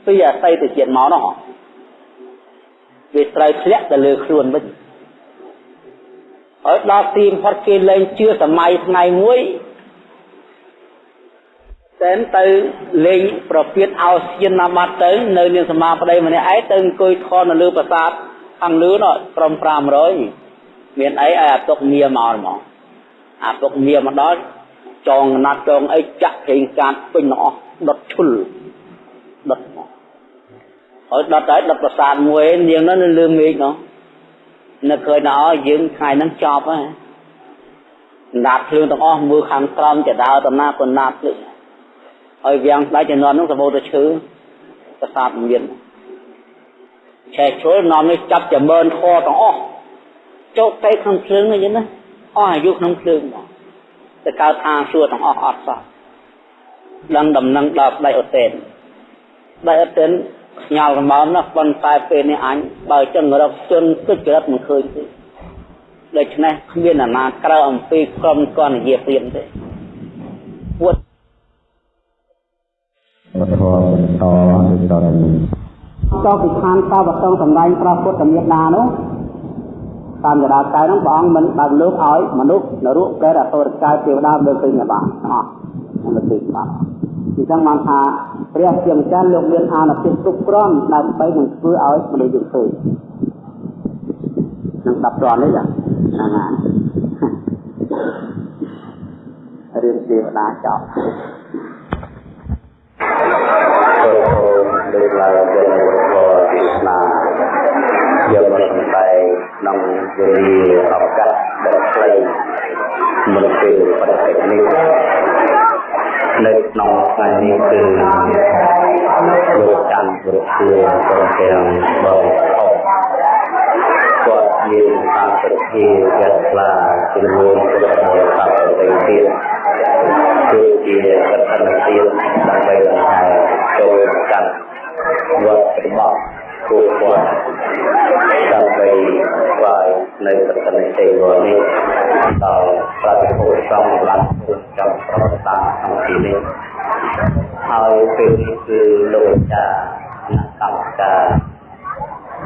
Speaker 1: ពីរអាស័យទៅជាតិមកនោះវាត្រូវធ្លាក់ទៅលើខ្លួនវិញហើយដល់ទីផុតគេលែងជឿសម័យថ្ងៃមួយ តែទៅលេងប្រពៀតអោសៀនណាបាត់ទៅ នៅនាងសមាប្តីម្នាក់ឯងទៅអង្គុយខននៅលើប្រាសាទខាងលើនោះក្រុម500មានអីឲ្យអាទុកមៀមកហ្មងអាទុកមៀមកដល់ចងណាត់ចងអីចាក់ព្រេងកាតពេញទាំងអស់ដុតឈុលដុតមកហើយដុតហើយដុតប្រាសាទមួយនាងនោះនៅលើមេឃនោះនៅឃើញណោយើងថ្ងៃហ្នឹងចប់ហើយណាត់ភ្លើងទាំងអស់មើលខាងក្រោមចដើតំណាក៏ណាត់ភ្លើង ហើយវាំងស្ដេចជំនាន់នោះសម្បូរទៅឈើប្រាសាទមានឆែកជ្រុលនាំនេះចាប់ចម្រើនខទាំងអស់ចូលទៅក្នុងភ្លើងហ្នឹងណាអស់អាយុក្នុងភ្លើងមកទៅកើតថាសួរទាំងអស់អត់សោះដឹងដំណឹងដល់ស្ដេចអូតេនស្ដេចអូតេនខ្ញាល់សម្បំណាស់ប៉ុន្តែពេលនេះអញបើចឹងរកជនទុច្ចរិតមិនឃើញទេដូច្នេះគ្មានអាណាក្រៅអំពីក្រុមកនយាព្រាមទេពួត
Speaker 2: ពធបន្តដូចតទៅ
Speaker 1: ចុះពីឋានតបតងសម្ដែងប្រពុទ្ធមេដានោះតាមកដាកាយនោះព្រះអង្គមិនបើកលោកឲ្យមនុស្សនរកកែអសុរកាយទេវតាមើលឃើញបានអស់មិនឃើញបានអញ្ចឹងបានថាព្រះជាម្ចាស់លោកមានអានុភាពគ្រប់គ្រាន់ដើម្បីនឹងធ្វើឲ្យមនុស្សយើងឃើញនឹង10ត្រង់នេះចាហ្នឹងហើយរៀនទេវតាចប់
Speaker 2: លើកឡើងទៅនៅពរទេសនាយកមកសម្ដែងក្នុងវេលាឱកាសដ៏ខ្លីមុនពេលបរិបទនេះនៅក្នុងថ្ងៃនេះគឺលោកច័ន្ទព្រឹកជាព្រមទាំងបងអបគាត់មានតាមពិធីយ៉ាងខ្លាជំនួនទៅដល់តាមពិធីទៀត គឺជាកតនទៀតដើម្បីបង្ហាញចូលកាន់វត្តរបស់គូគាត់ដើម្បីស្វែងនៅកតនទេវនេះដល់ប្រតិភូសង្ឃឡានចំប្រវត្តិសាស្ត្រក្នុងទីនេះហើយពេលនេះគឺលោកចាអ្នកកម្មការ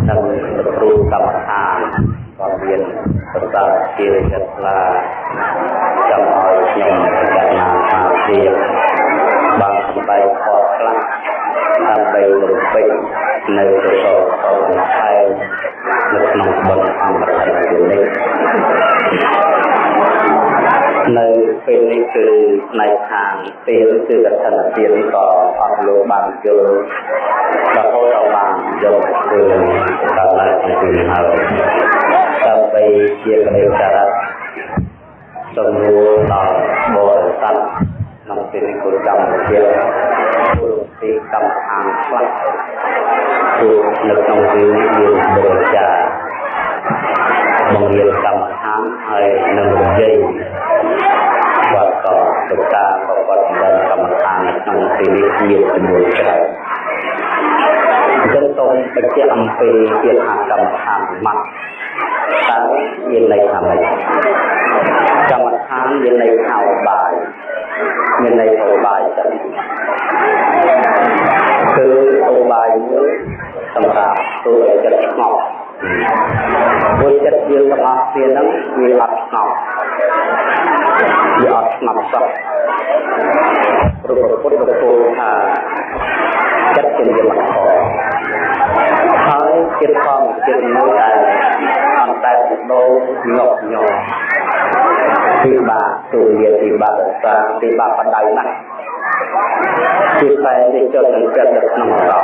Speaker 2: និងគ្រូកម្មដ្ឋាន ក៏មានប្រសាទជាចិត្តខ្លាចង់ឲ្យខ្ញុំពិចារណាថាជាបានសម្ដែងខុសខ្លះដើម្បីរំពេចនៅទៅដល់ខែនៅក្នុងបុណ្យអង្គរនេះ នៅពេលនេះគឺផ្នែកខាងពេលគឺកឋិនទាននេះក៏អត់លោកបានយល់រហូតដល់បានយកធ្វើដល់ឡើងពីហើយដើម្បីជាកលេសសារៈសំរួលដល់បរិស័ទក្នុងពេលនេះគឺកម្មវិធីព្រោះទីកម្មអានខ្លះព្រោះនៅក្នុងពេលនេះមានបរិយាបង្រៀនកម្មដ្ឋាន ហើយនឹងរំយាយបាទក៏លោកតាក៏គាត់បានកម្មដ្ឋានក្នុងទីនេះមានចំនួនច្រើនអញ្ចឹងសូមបញ្ជាក់អំពីជាថាកម្មដ្ឋានម៉ាត់តើមានន័យថាម៉េចកម្មដ្ឋានមានន័យថាបាយមានន័យថាបាយចឹងគឺឧបាយមួយសម្រាប់ធ្វើឲ្យចិត្តស្ងប់ ព្រោះចិត្តយើងទាំងអស់គ្នាហ្នឹងវាអត់ស្ងប់វាអត់ស្ងប់សោះព្រោះពុទ្ធបរិពោថាចិត្តជាយមខហើយចិត្តផងចិត្តមួយដែលអត់តែដោញាប់ញ័រពិបាកទូលាពិបាកសាពិបាកបដៅណាស់ជាតែនេះចូលនឹងចិត្តនៅក្នុងសោ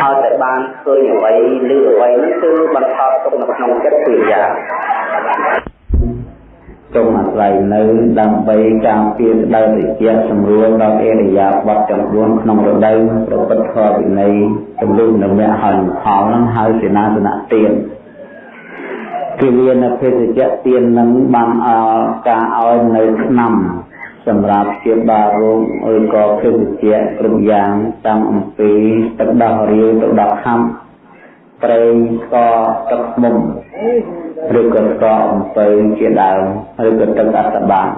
Speaker 2: ហើយតែបានឃើញអ្វីឬអ្វីនេះគឺបន្ថតទុកនៅក្នុងចិត្តពីយ៉ាង
Speaker 1: ចុងអាស្រ័យនៅដើម្បីការពារស្ដៅតិចសម្រួលដល់អេរិយាបថចំនួនក្នុងរដូវប្រពុតធម៌វិន័យចំនួននៅមគ្គហើយផលនឹងហៅសេនាសនៈទានគឺមានភេសជ្ជៈទាននឹងបានអការឲ្យនៅឆ្នាំ សម្រាប់ជាបារោងឬក៏ភេសជ្ជៈគ្រប់យ៉ាងតាំងអំពីទឹកដោះរាវទៅដល់ខំប្រេងស្ករទឹកខ្មុំឬក៏ស្ករអំពៅជាដើមឬក៏ទឹកអត្តបាន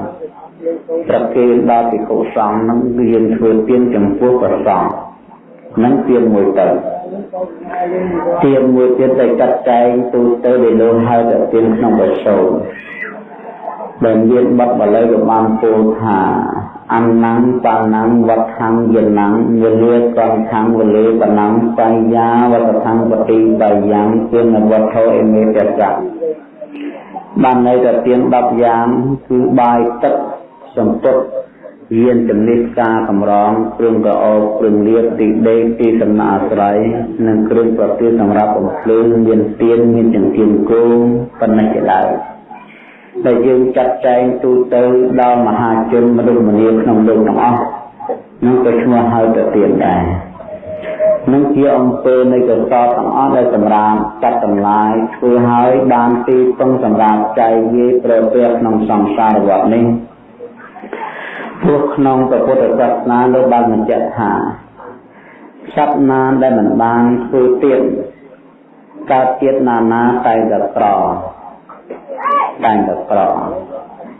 Speaker 1: ប្រគេនដល់ភិក្ខុសង្ឃនឹងយើងធ្វើទានចំពោះព្រះសង្ឃនឹងទានមួយទៅទានមួយទៀតដែលចាត់ចែងទូទៅដែលលោកហៅថាទានក្នុងបសោ ដែលមានបទបាលីក៏បានពោលថាអន្នំបាណំវត្ថំយនំវលាកងខំវលេបណំបញ្ញាវតថំបតិបយ៉ាងទានវត្ថុអេមេតសៈបានន័យថាទាន10យ៉ាងគឺបាយទឹកសម្ពុតយានជំនិះការកម្រងគ្រឿងកអោគ្រឿងលៀបទីដេកទីសំណាក់អាស្រ័យនិងគ្រឿងប្រទានសម្រាប់បំភ្លឺមានទៀនមានចង្កៀងគោប៉ុណ្ណេះជាដើម ដែលយើងចាត់ចែងទូទៅដល់មហាជនមនុស្សម្នាក្នុងលោកទាំងអស់នឹងក៏ឈ្មោះហៅទៅទៀនដែរនឹងជាអង្គើនៃកសលទាំងអស់ដែលសម្រាប់ចាត់តម្លាយធ្វើឲ្យបានទីពឹងសម្រាប់ចៃយាយប្រព្រឹត្តក្នុងសង្សារវដ្តនេះព្រោះក្នុងពុទ្ធសាសនាលោកបានបញ្ជាក់ថាសត្វណាដែលមិនបានធ្វើទៀតកើតទៀតណាណាតែតែក្រ តែតែក្រ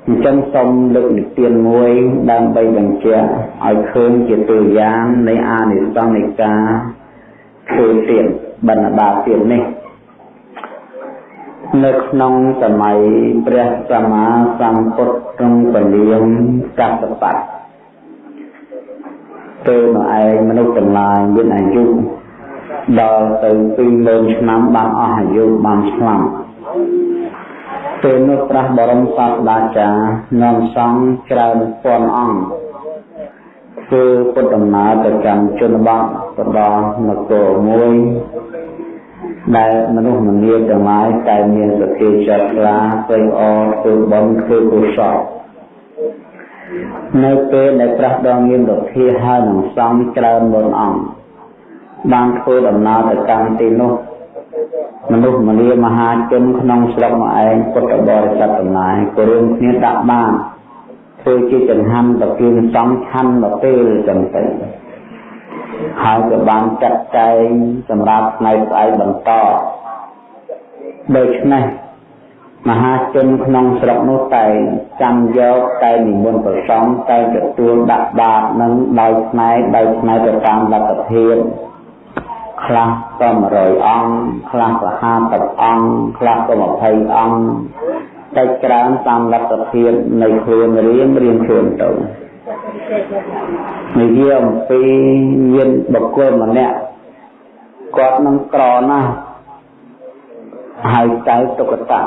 Speaker 1: អញ្ចឹងសូមលើកនិទានមួយដើម្បីបញ្ជាក់ឲ្យឃើញជាតួយ៉ាងនៃអានិសង្សនៃការធ្វើទៀតបណ្ដាទៀតនេះនៅក្នុងសម័យព្រះសម្មាសម្ពុទ្ធក្នុងពលាមកសបត្តិពេលនោះឯងមនុស្សទាំងឡាយមានអាយុដល់ទៅ20000ឆ្នាំបានអស់អាយុបានឆ្លាប់ ពេលនោះព្រះបរមសាស្តាចារ្យនាំសង្ឃច្រើនពាន់អង្គធ្វើពុទ្ធដំណើរទៅកាន់ជនបទទៅដល់នគរមួយដែលមនុស្សម្នាទាំងឡាយតែមានសទ្ធាចិត្តខ្លាព្រៃអរធ្វើបុណ្យធ្វើកុសលនៅពេលដែលព្រះដងមានរធាហើយនឹងសង្ឃច្រើនមុនអង្គបានធ្វើដំណើរទៅកាន់ទីនោះ មនុស្សម្នាមហាជនក្នុងស្រុកមកឯងពុទ្ធបរិស័ទទាំងឡាយក៏រួមគ្នាដាក់បានធ្វើជាចង្ហាន់ប្រគៀងសំខាន់មកពេលចឹងទៅហើយក៏បានចាត់ចែងសម្រាប់ថ្ងៃស្អែកបន្តដូច្នេះមហាជនក្នុងស្រុកនោះតែចាំយកតែនិមន្តប្រសងតែទទួលដាក់បាតនឹងដោយផ្នែកដោយផ្នែកទៅតាមលទ្ធភាព ខ្លះក៏100អង្គខ្លះក៏50អង្គខ្លះក៏20អង្គតែច្រើនតាមលទ្ធភាពនៃខ្លួនរៀងរៀងខ្លួនទៅនិយាយអំពីមានបុគ្គលម្នាក់គាត់នឹងក្រណាស់ហើយចៅទុក្កតៈ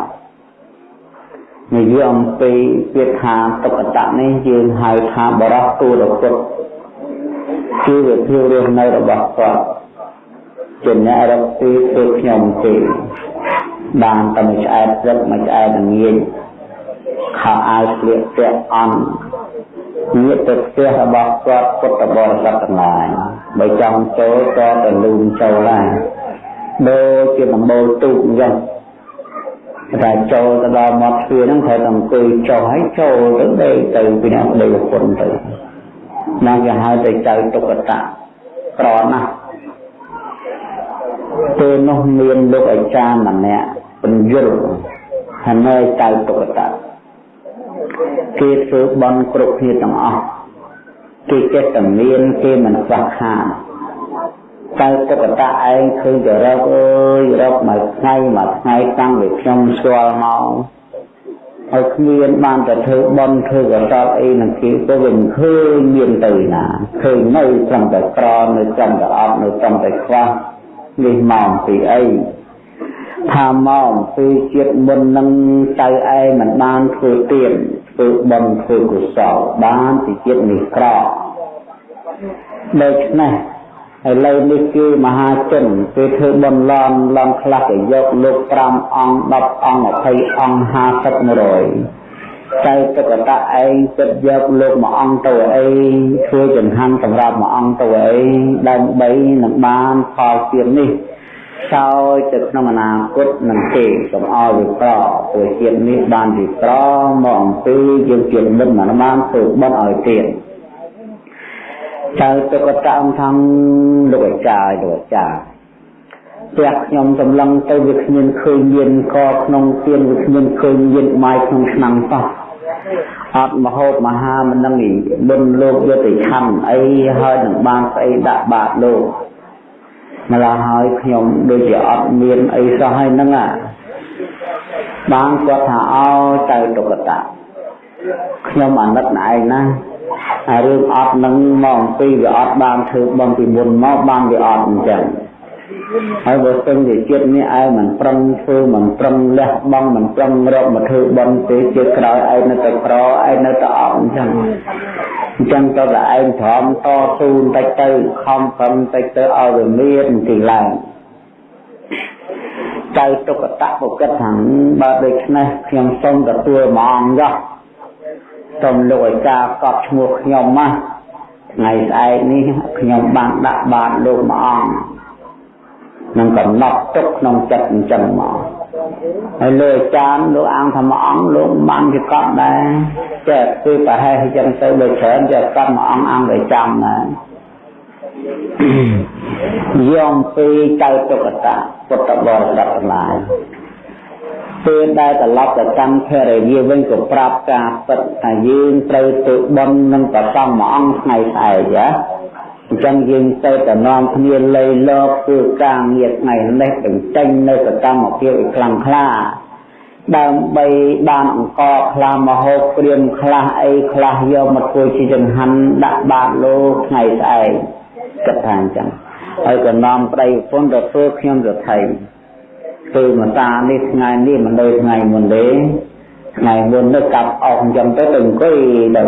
Speaker 1: និយាយអំពីពាក្យថាទុក្កតៈនេះយើងហៅថាបរោះទូរពុទ្ធគឺវិធីរស់នៅរបស់គាត់ ជាអ្នករកទីធ្វើខ្ញុំទេបានតែមួយឆ្អែតព្រឹកមួយឆ្អែតល្ងាចខោអាវស្លៀកពាក់អន់ញាតិទៅផ្ទះរបស់គាត់ពុទ្ធបរិស័ទទាំងឡាយបើចង់ចូលក៏ទៅលូនចូលដែរដូចជាដំបូលទូកអញ្ចឹងតែចូលទៅដល់មាត់ទ្វារហ្នឹងត្រូវតែអង្គុយចុះហើយចូលទៅដេកទៅពីអ្នកដេកពុនទៅណាគេហៅទៅចៅទុក្កតៈក្រណាស់ ពេលនោះមានលោកអាចារ្យម្នាក់បញ្យលហើយនៅចៅទុក្កតៈគេធ្វើបន់គ្រប់គ្នាទាំងអស់គេចេះតែមានគេមិនខ្វះខាតតែទុក្កតៈឯងឃើញតែរកអើយរកមួយថ្ងៃមួយថ្ងៃតាំងពីខ្ញុំស្គាល់មកហើយគ្មានបានតែធ្វើបន់ធ្វើកសលអីនឹងគេក៏វិញឃើញមានទៅណាឃើញនៅត្រឹមតែក្រនៅត្រឹមតែអត់នៅត្រឹមតែខ្វះ នេះមកពីអីថាមកពីជាតិមុននឹងចៅឯងមិនបានធ្វើទៀនធ្វើបុណ្យធ្វើកុសលបានពីជាតិនេះក្រដូច្នេះឥឡូវនេះគឺមហាជនពេលធ្វើបុណ្យឡំឡំខ្លះទៅយកលោក5អង្គ10អង្គ20អង្គ50 100 ចៅទឹកតៈឯងចិត្តយកលោកមួយអង្គទៅអីធ្វើចង្ហាន់សម្រាប់មួយអង្គទៅអីដើម្បីនឹងបានផលទាននេះសោយទៅក្នុងអនាគតនឹងទេកុំឲ្យវាក្រព្រោះជាតិនេះបានវាក្រមកអំពីយើងជាតិមិនបានធ្វើបន់ឲ្យទៀតចៅទុកតអំថងលោកអាចារ្យលោកអាចារ្យផ្ទះខ្ញុំសម្លឹងទៅវាគ្មានឃើញមានកក្នុងទៀនវាគ្មានឃើញមានម៉ាយក្នុងឆ្នាំងសោះ អត់មហូបមហាមិនដឹងបុណ្យលោកយកទៅខំអីហើយនឹងបានស្អីដាក់បាតលោកម្ល៉េះហើយខ្ញុំដូចជាអត់មានអីសោះហើយហ្នឹងអាបានគាត់ថាអោទៅទុកតាខ្ញុំអាណិតណែឯងណាហើយរឿងអត់នឹងមកអំពីវាអត់បានធ្វើបំពីមុនមកបានវាអត់អញ្ចឹង ហើយបើស្ទឹងជាជាតិនេះឯងមិនប្រឹងធ្វើមិនប្រឹងលះបង់មិនប្រឹងរកមកធ្វើបន់ទេជាតិក្រោយឯងនៅតែក្រឯងនៅតែអត់អញ្ចឹងអញ្ចឹងទៅតែឯងព្រមតស៊ូបន្តិចទៅខំប្រឹងបន្តិចទៅឲ្យវាមានទីឡើងចៅទុកតៈបុគិតថាបើដូច្នេះខ្ញុំសូមទទួលមួយអង្គយោសូមលោកអាចារ្យកត់ឈ្មោះខ្ញុំមកថ្ងៃស្អែកនេះខ្ញុំបានដាក់បាតលោកមួយអង្គ នឹងកំណត់ទុកក្នុងចិត្តអញ្ចឹងមកហើយលោកអាចារ្យលោកអង្គធម្មអង្គលោកបានជាកត់ដែរចេះគឺប្រហែលអញ្ចឹងទៅដូចច្រើនចេះកត់មួយអង្គអង្គទៅចាំណាយំពីចៅទុកតាពុទ្ធបរិស័ទទាំងឡាយពេលដែលត្រឡប់ទៅកាន់ភរិយាវិញក៏ប្រាប់ការពិតថាយើងត្រូវទៅបន់នឹងប្រសំមួយអង្គថ្ងៃស្អែកណា អញ្ចឹងយើងទៅតែនាំគ្នាលៃលកធ្វើការងារថ្ងៃនេះបញ្ចេញនៅសកម្មភាពឲ្យខ្លាំងក្លាដើម្បីបានអង្គខ្លះមហូបព្រាមខ្លះអីខ្លះយកមកធ្វើជាចង្ហាន់ដាក់បាតលោកថ្ងៃស្អែកគិតថាអញ្ចឹងហើយក៏នាំប្តីប្រពន្ធទៅធ្វើខ្ញុំទៅថៃធ្វើមកតានេះថ្ងៃនេះមិនដូចថ្ងៃមុនទេថ្ងៃមុនទៅកាប់អស់អញ្ចឹងទៅទៅអង្គុយទៅ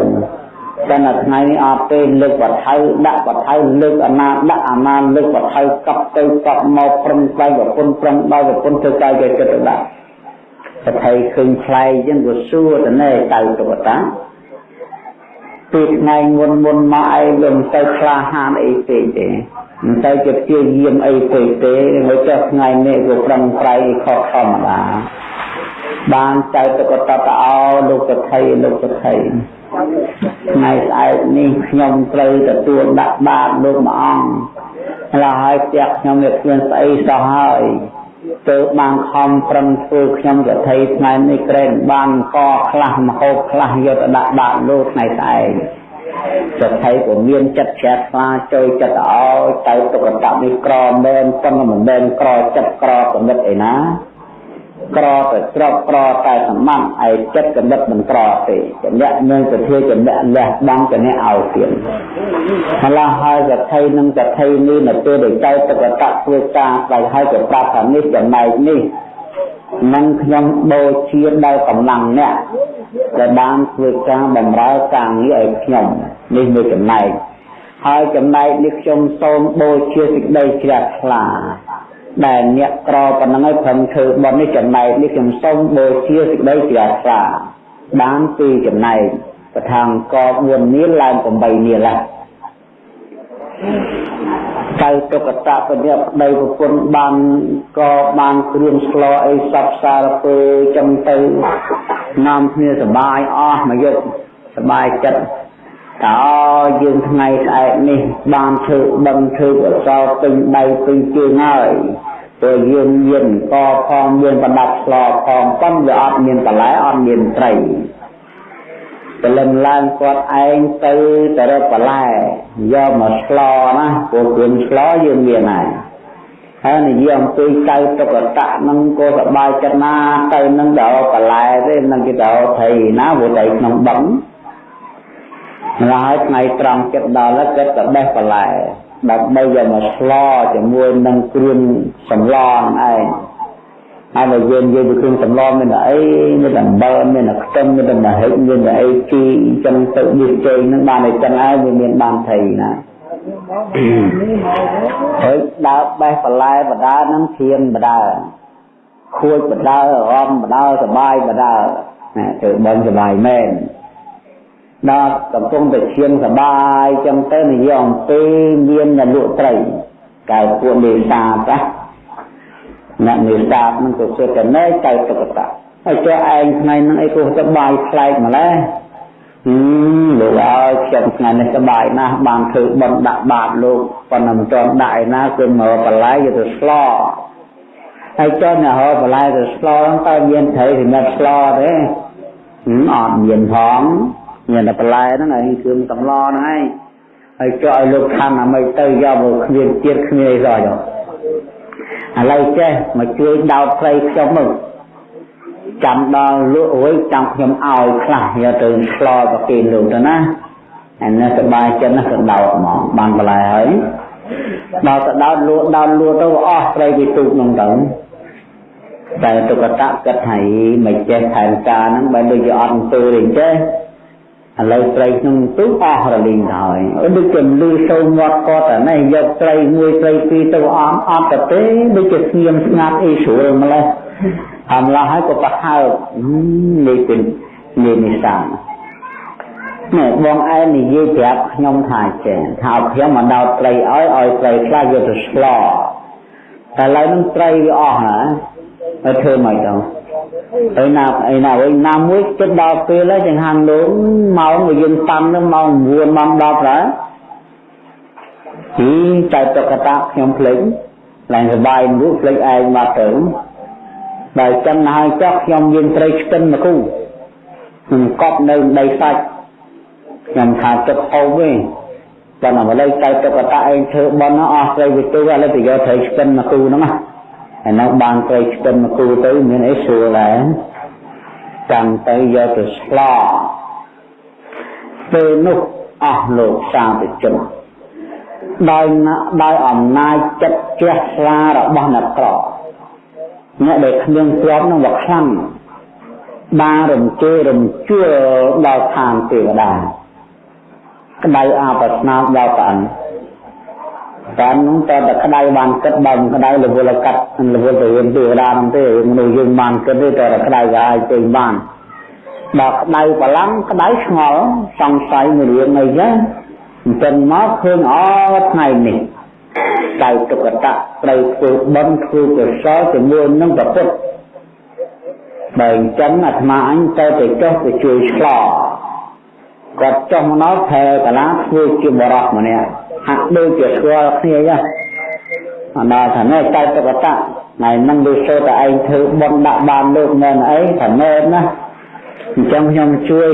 Speaker 1: តែនៅថ្ងៃនេះអត់ទេលើកបថៅដាក់បថៅលើកអាណាដាក់អាណាលើកបថៅកប់ទៅកប់មកប្រឹងស្វែងប្រពន្ធប្រឹងដល់ប្រពន្ធធ្វើកាយគេចិត្តទៅដាក់បថៅឃើញខ្លែងអញ្ចឹងក៏សួរទៅណែតៅទៅតាពីថ្ងៃមុនមុនមកឯងមិនទៅក្លាហានអីពេកទេមិនទៅជាព្យាយាមអីពេកទេមកចុះថ្ងៃនេះក៏ប្រឹងប្រែងខុសធម្មតា បានចៅទៅក៏តតអោលោកសថៃលោកសថៃថ្ងៃស្អែកនេះខ្ញុំត្រូវទទួលដាក់បាតលោកមួយអង្គហើយហើយផ្ទះខ្ញុំវាគ្មានស្អីសោះហើយទៅបានខំប្រឹងធ្វើខ្ញុំសថៃថ្ងៃនេះក្រែងបានកខ្លះមហូបខ្លះយកទៅដាក់បាតលោកថ្ងៃស្អែកសថៃក៏មានចិត្តជ្រះថ្លាចូលចិត្តអោទៅទុកតនេះក្រមែនប៉ុន្តែមិនមែនក្រចិត្តក្រគំនិតអីណា ក្រទៅក្របក្រតែសម្បត្តិឯចិត្តកំណត់មិនក្រទេចំណៈនឹងទៅធ្វើចំណៈលះបង់ចំណៈឲ្យទៀតម្ល៉េះហើយកថៃនឹងកថៃនេះនៅពេលដែលចៅតកតៈធ្វើការស្ដេចហើយក៏ប្រាប់ថានេះចំណែកនេះនឹងខ្ញុំបូជាដោយកម្លាំងអ្នកដែលបានធ្វើការបម្រើការងារឲ្យខ្ញុំនេះមួយចំណែកហើយចំណែកនេះខ្ញុំសូមបូជាសេចក្តីជ្រះថ្លា ដែលអ្នកក្រប៉ុណ្ណឹងឲ្យព្រមធ្វើបន់នេះចំណែកនេះខ្ញុំសូមបូជាសេចក្តីជ្រះថ្លាបានពីចំណែកប្រថាងក4នាលឡើង8នាលហើយកៅទុកតៈពញ្ញាប្តីប្រពន្ធបានក៏បានគ្រឿងស្លអីសពសារពើចឹងទៅនាំគ្នាសបាយអស់មកយកសបាយចិត្ត តើយើងថ្ងៃស្អែកនេះបានធ្វើដឹងធ្វើអសោពេញដៃពេញជើងហើយព្រោះយើងមានកផងមានប្រដាប់ស្លផងប៉ុន្តែវាអត់មានបន្លែអត់មានត្រីព្រលឹមឡើងគាត់ឯងទៅទៅរកបន្លែយកមកស្លណាព្រោះគ្រឿងស្លយើងមានហើយហើយនិយាយអំពីកៅតុកតៈនឹងក៏សบายចិត្តណាទៅនឹងដល់បន្លែទេនឹងគេទៅថៃណាព្រោះតែក្នុងបឹងម្ល៉េះ ហើយថ្ងៃត្រង់ចិត្តដល់ហើយគាត់ទៅបេះបន្លែដើម្បីយកមកស្លជាមួយនឹងគ្រឿងសម្លហ្នឹងឯងហើយបើយើងនិយាយពីគ្រឿងសម្លមានតែអីមានតែអំបិលមានតែខ្ទឹមមានតែមហិចមានតែអីជីចឹងទៅឌីជេងហ្នឹងបានតែចឹងហើយវាមានបានថៃណាហើយដើរបេះបន្លែបដាហ្នឹងធៀមបដាខួចបដារំបដាសបាយបដាណាធ្វើបន់សបាយមែន ដល់កំពុងតែឈាមសបាយចឹងទៅនិយាយអំពីមានអ្នកលក់ត្រីកៅពួកនេសាទណាអ្នកនេសាទនឹងក៏ជឿតែណែកៅតុកតាហើយចុះឯងថ្ងៃហ្នឹងអីក៏សបាយខ្លែកម្ល៉េះហឹមលោកអើយខ្ញុំថ្ងៃនេះសបាយណាស់បានធ្វើបន់ដាក់បាតលោកប៉ុន្តែមិនទាន់ដាក់ឯណាគឺមកបន្លែយកទៅស្លហើយចុះអ្នកហៅបន្លែទៅស្លហ្នឹងតើមានត្រីសម្រាប់ស្លទេអត់មានផង មានតែបន្លែហ្នឹងឯងគ្រឿងសម្លហ្នឹងឯងហើយចុះឲ្យលោកខាងអាមិនទៅយកមកគ្មានទៀតគ្មានអីសោះចុះឥឡូវចេះមកជួយដោតព្រៃខ្ញុំមកចាំដល់លក់រួយចាំខ្ញុំឲ្យខ្លះយកទៅឆ្លប្រគេនលោកទៅណាអានេះសบายចិត្តណាស់ក៏ដោតហ្មងបានបន្លែហើយដល់ទៅដោតលក់ដោតលក់ទៅអស់ព្រៃពីទូកនោះទៅតែទុកតៈគិតឲ្យមិនចេះថែមការហ្នឹងបើដូចជាអត់ទៅទេចេះ ឥឡូវត្រីក្នុងទូអស់រលីងទៅហើយដូចជាលឺសូរមាត់គាត់តែនេះយកត្រីមួយត្រីពីរទៅអត់អត់ទៅទេដូចជាស្ងៀមស្ងាត់អីស្រួលម្លេះអមឡោះហើយក៏ប្រហើបនេះពេញនេះនេះសានេះបងឯងនិយាយប្រាប់ខ្ញុំថាចេះថាខ្ញុំមកដោតត្រីឲ្យឲ្យត្រីខ្លះយកទៅស្លតែឡើយនឹងត្រីវាអស់ហ่าទៅធ្វើមកទៅ ហើយណាអីណាវិញណាមួយចិត្តដល់ពេលហើយចង្ហាន់លោកម៉ោងវាយើងតាំនឹងម៉ោង9ម៉ោង10ដែរទីចៅតកតាខ្ញុំភ្លេចឡើងសបាយមួយភ្លេចឯងមកទៅបើចឹងហើយចុះខ្ញុំយើងត្រីស្ទឹនមកគូខ្ញុំកប់នៅដីសាច់ខ្ញុំថាទឹកហូបវិញតែមកលើចៅតកតាឯងធ្វើបន់អស់ត្រីវិទូឥឡូវទៅយកត្រីស្ទឹនមកគូហ្នឹងណា ហើយនៅបានត្រីស្ទឹនមកគូទៅមានអីស្រួលដែរកាន់ទៅយកទៅឆ្លពេលនោះអស់លោកសាធុជនដោយដោយអំណាចចិត្តជ្រះថ្លារបស់អ្នកក្រអ្នកដែលគ្មានទ្រព្យនឹងវាខ្លាំងបានរំជើរំជួលដល់ឋានទេវតាក្តៅអាបស្នាដល់ព្រះអង្គ តែនោះតើតែក្តៅបានគិតបើមិនក្តៅរវល់កាត់រវល់ទៅវិញទេវតានោះទេមនុស្សយើងបានគិតទេតែក្តៅក៏អាចពេញបានដល់ក្តៅប្រឡំក្តៅឆ្ងល់សង្ស័យមួយរឿងអីចឹងអញ្ចឹងមកឃើញអថ្ងៃនេះដៅទុក្កតៈត្រូវធ្វើបន់ធ្វើកុសលជាមួយនឹងប្រពុតបើអញ្ចឹងអាត្មាអញទៅទៅចុះទៅជួយឆ្លោគាត់ចុះមកដល់ថែកលាធ្វើជាបរោះម្នាក់ ហាក់ដូចជាស្គាល់គ្នាចឹងអណ្ដាថានេះចៅទុក្កតៈថ្ងៃហ្នឹងដូចសូតែឯងធ្វើបន់ដាក់បានលោកមែនអីថាមែនណាអញ្ចឹងខ្ញុំជួយ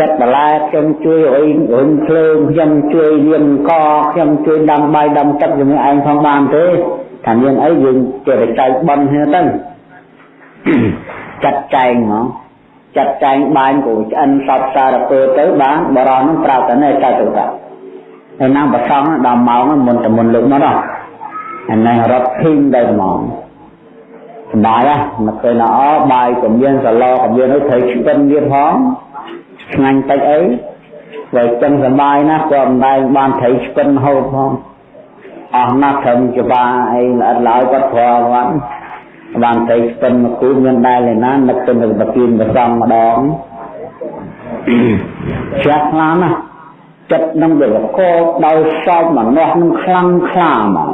Speaker 1: ចិត្តបន្លែខ្ញុំជួយអុយរុញភ្លើងខ្ញុំជួយរៀនកខ្ញុំជួយដាំបាយដាំទឹកជាមួយឯងផងបានទេថាមានអីយើងចេះតែចែកបន់ហ្នឹងទៅចាត់ចែងហ្មងចាត់ចែងបាញ់គូឆ្អិនសពសារពើទៅបានបរោះនឹងប្រាប់តែនេះចៅទៅតា ហើយណាប្រសងដល់ម៉ោងមុនតែមុនលើកមកដល់អានេះរត់ភីងដល់ហ្មងសបាយណាមកឃើញអោបាយក៏មានសឡក៏មានអីត្រូវឆ្ពិនទៀតផងឆ្ងាញ់តិចអីបើចឹងសបាយណាស់ក៏មិនដែលបានត្រីឆ្ពិនហូបផងអស់ណាស់ត្រឹមច្បាអីល្អិតឡើយគាត់ព្រមគាត់បានត្រីឆ្ពិនមកគូមានដែលឯណានឹកទៅនឹងប្រគៀនប្រសំម្ដងចាស់ខ្លាំងណាស់ ចិត្តនឹងវាកកដោយសោកមនោះនឹងខ្លាំងខ្លាមក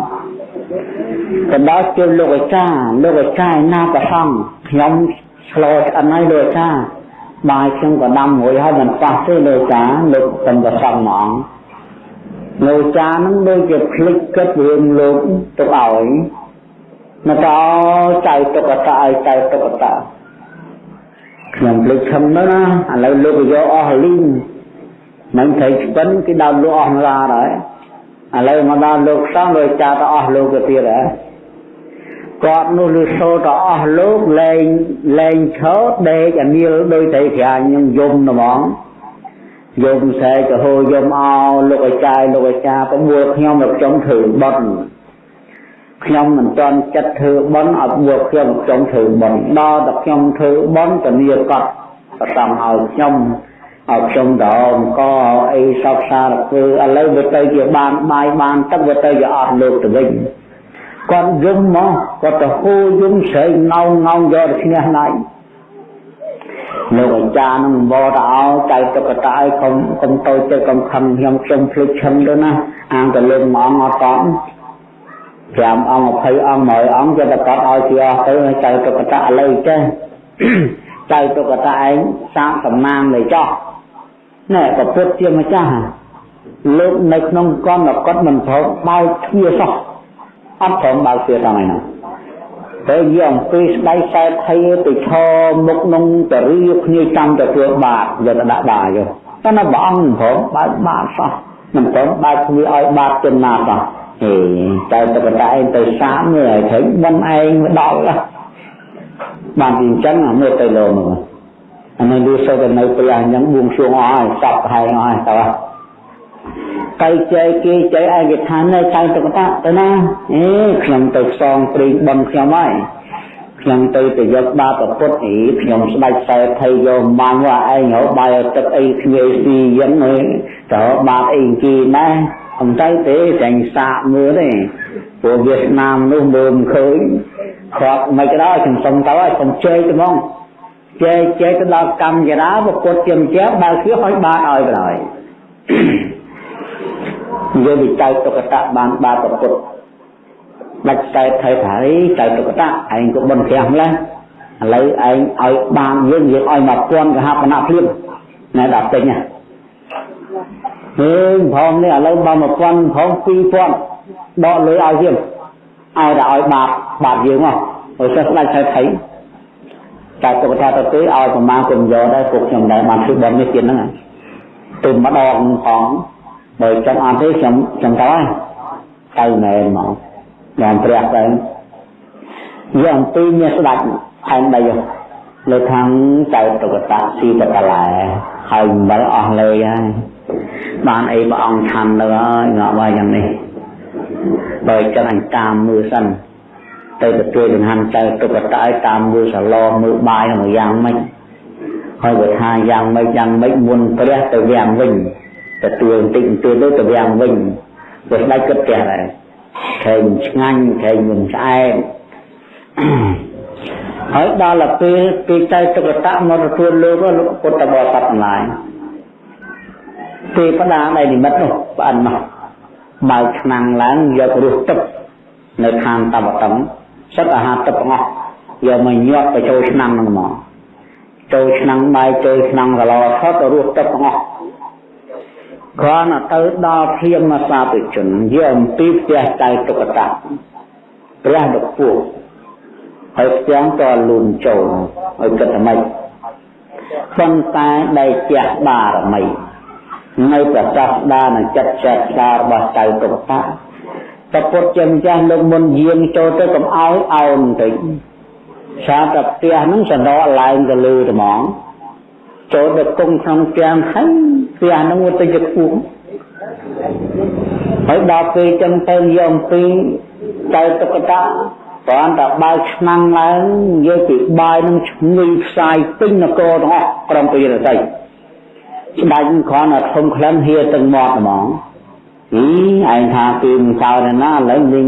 Speaker 1: ក៏ដល់ជើលោកអាចារ្យលោកអាចារ្យណាប្រសងខ្ញុំឆ្លោឆ្អិនហើយលោកអាចារ្យបាយខ្ញុំក៏ដាំរួចហើយមិនប៉ះទេលោកចាលោកសំប្រសងហ្មងលោកចានឹងដូចជាភ្លេចគិតរឿងលោកទៅឲ្យមកតចៅតុកតាឲ្យចៅតុកតាខ្ញុំភ្លេចខំទៅណាឥឡូវលោកយកអស់លីង មិនត្រីស្ពិនគេដើមលោកអស់ម្លាហើយឥឡូវមកដល់លោកសង្ឃលោកចាទៅអស់លោកទៅទៀតហ៎គាត់នោះលឺសូរទៅអស់លោកលែងលែងឈរដេកអានីលដោយតែក្រាញខ្ញុំយំហ្មងយំសែកហូយំអោលោកអាចារ្យលោកអាចារ្យប្រួលខ្ញុំមកខ្ញុំធ្វើបន់ខ្ញុំមិនទាន់ចិត្តធ្វើបន់ឲ្យបួលខ្ញុំខ្ញុំធ្វើបន់ដល់តែខ្ញុំធ្វើបន់តនីកត់ប្រសំឲ្យខ្ញុំ ឲ្យខ្ញុំដងកអីសពសារធ្វើឥឡូវវាទៅជាបានបាយបានទឹកវាទៅជាអស់លោកទៅវិញគាត់យំមកគាត់ទៅហូរយំស្រែកងោងងោងយកឈ្នះណៃលោកអាចារ្យនឹងបោតឲ្យចៃតុកតាឲ្យកុំកុំតូចចិត្តកុំខឹងខ្ញុំខ្ញុំភ្លេចឈឹងទៅណាអាងទៅលើម៉ងអត់តន់5អង្គ20អង្គ100អង្គចិត្តតែគាត់ឲ្យជាអស់ទៅចៃតុកតាឥឡូវចេះចៅទុកតាឯងសាកសំណាងនៃចោះ ណែប្រពុតជាម្ចាស់លោកនៅក្នុងកម្មកត់មិនត្រូវបើកទ្វារសោះអត់ព្រមបើកទ្វារតាមឯណាតែយកអំពីស្ដៃខ្សែថៃទៅឈរមុខនឹងតរៀគ្នាចាំទៅធ្វើបាតយកទៅដាក់បាយកតែនៅព្រះអង្គព្រមបើកបាតសោះមិនព្រមបើកទ្វារឲ្យបាតចំណាសោះហេតែតកតាឯងទៅសាមមើលឲ្យឃើញមិនឯងមកដល់បានពីអញ្ចឹងមើលទៅលោមើល អានេះវាសូវតែនៅពេលអញ្ចឹងបួងសួងអស់ហើយសពហែងអស់ហើយតើកៃចែកគេចែកឯកឋាននៅចៅតុកតាទៅណាអេខ្ញុំទៅផ្សងព្រេងបន់ខ្ញុំហើយខ្ញុំទៅទៅយកបាបពុទ្ធអីខ្ញុំស្ដាច់ខ្សែថៃយកបានว่าឯងរកបាយទឹកអីគ្មានស៊ីយ៉ាងហ្នឹងតើបាបអីគីណាអំទៅទេចាញ់សាកមើលទេពួកវៀតណាមនោះមើលមិនឃើញគាត់មិនក៏ដោយខ្ញុំសុំទៅហើយខ្ញុំជ័យទៅហ្មង ជែកជែកទៅដល់កម្មចរាពុទ្ធជាម្ចាស់បើគឺឲ្យបានឲ្យបណ្ដោយយើងវិចៅតុកតៈបានបាប្រពុតដាច់តែថៃថាអីចៅតុកតៈឯងក៏បន់ព្រះម្លេះឥឡូវឯងឲ្យបានយើងយើងឲ្យមកពាន់កហបណៈភ្លាមណែដល់ពេញណាហេផងនេះឥឡូវបើ1000ផង2000ដកលុយឲ្យយើងឲ្យតែឲ្យបាបបាបយើងមកឲ្យសិស្សដាច់ថៃថៃ តែទុកថាទៅទេឲ្យប្រមាណគុំយកដែរពួកខ្ញុំដែរបានធ្វើបន់នេះទៀតហ្នឹងទៅម្ដងផងបើចង់អត់ទេខ្ញុំខ្ញុំទៅហើយទៅមែនហ្មងយ៉ាងព្រះទៅយកអំពីមានស្ដាច់ផែនដីលើខាងចៅតុកតាស៊ីតកលែហើយមិនអស់លេហើយបានអីព្រះអង្គឆាន់ទៅហើយងាប់ហើយយ៉ាងនេះបើចិត្តអញតាមមើលសិន ទៅទទួលចង្ហាន់ចៅតុកតាឲ្យតាមមើលសាឡមើលបាយមកយ៉ាងម៉េចហើយបើថាយ៉ាងម៉េចយ៉ាងម៉េចមុនព្រះទៅវាំងវិញទទួលបន្តិចបន្តួចទៅទៅវាំងវិញព្រោះស្ដេចគិតផ្ទះដែរខែងឆ្ងាញ់ខែងមិនឆ្អែតហើយដល់ពេលពេលចៅតុកតៈមកទទួលលោកលោកពុទ្ធបរិស័ទម្លាយទេវតាដែលនិមិត្តនោះប្អិនមកបើកឆ្នាំងឡើងយករសទឹកនៅខាងតបតឹង សិតអាហារទឹកទាំងអស់យកមកញាត់ទៅចូលឆ្នាំងហ្នឹងមកចូលឆ្នាំងបាយចូលឆ្នាំងកឡផុតរសទឹកទាំងអស់គ្រាន់តែទៅដល់ភៀមសាភិជនយកអំពីផ្ទះចៅតុកតៈព្រះដពុះហើយផ្ទាំងតលូនចូលឲ្យគិតថាម៉េចប៉ុន្តែដែលជះបារមីនៅប្រសាសដានឹងចិត្តចេះស្ដារបស់ចៅទុកតា ប្រពុតចិនចាស់លើកមុនយាងចូលទៅកំអោយអោនបន្តិចសារតែផ្ទះហ្នឹងសណ្ដោឡើងទៅលើត្មងចូលទៅគង់ក្នុងផ្ទះហើយផ្ទះហ្នឹងទៅជាខ្ពស់ហើយដល់ពេលចឹងទៅយកអំពីចៅទុកតាគ្រាន់តែបើកឆ្នាំងឡើងនិយាយពីបាយនឹងឈ្ងុយផ្សាយពេញនគរទាំងអស់ក្រុមពីរតីស្ដេចគ្រាន់តែធំក្លិនហៀទាំងមាត់ហ្មង ហីឯងថាពីមិនសោណាណាឥឡូវវិញ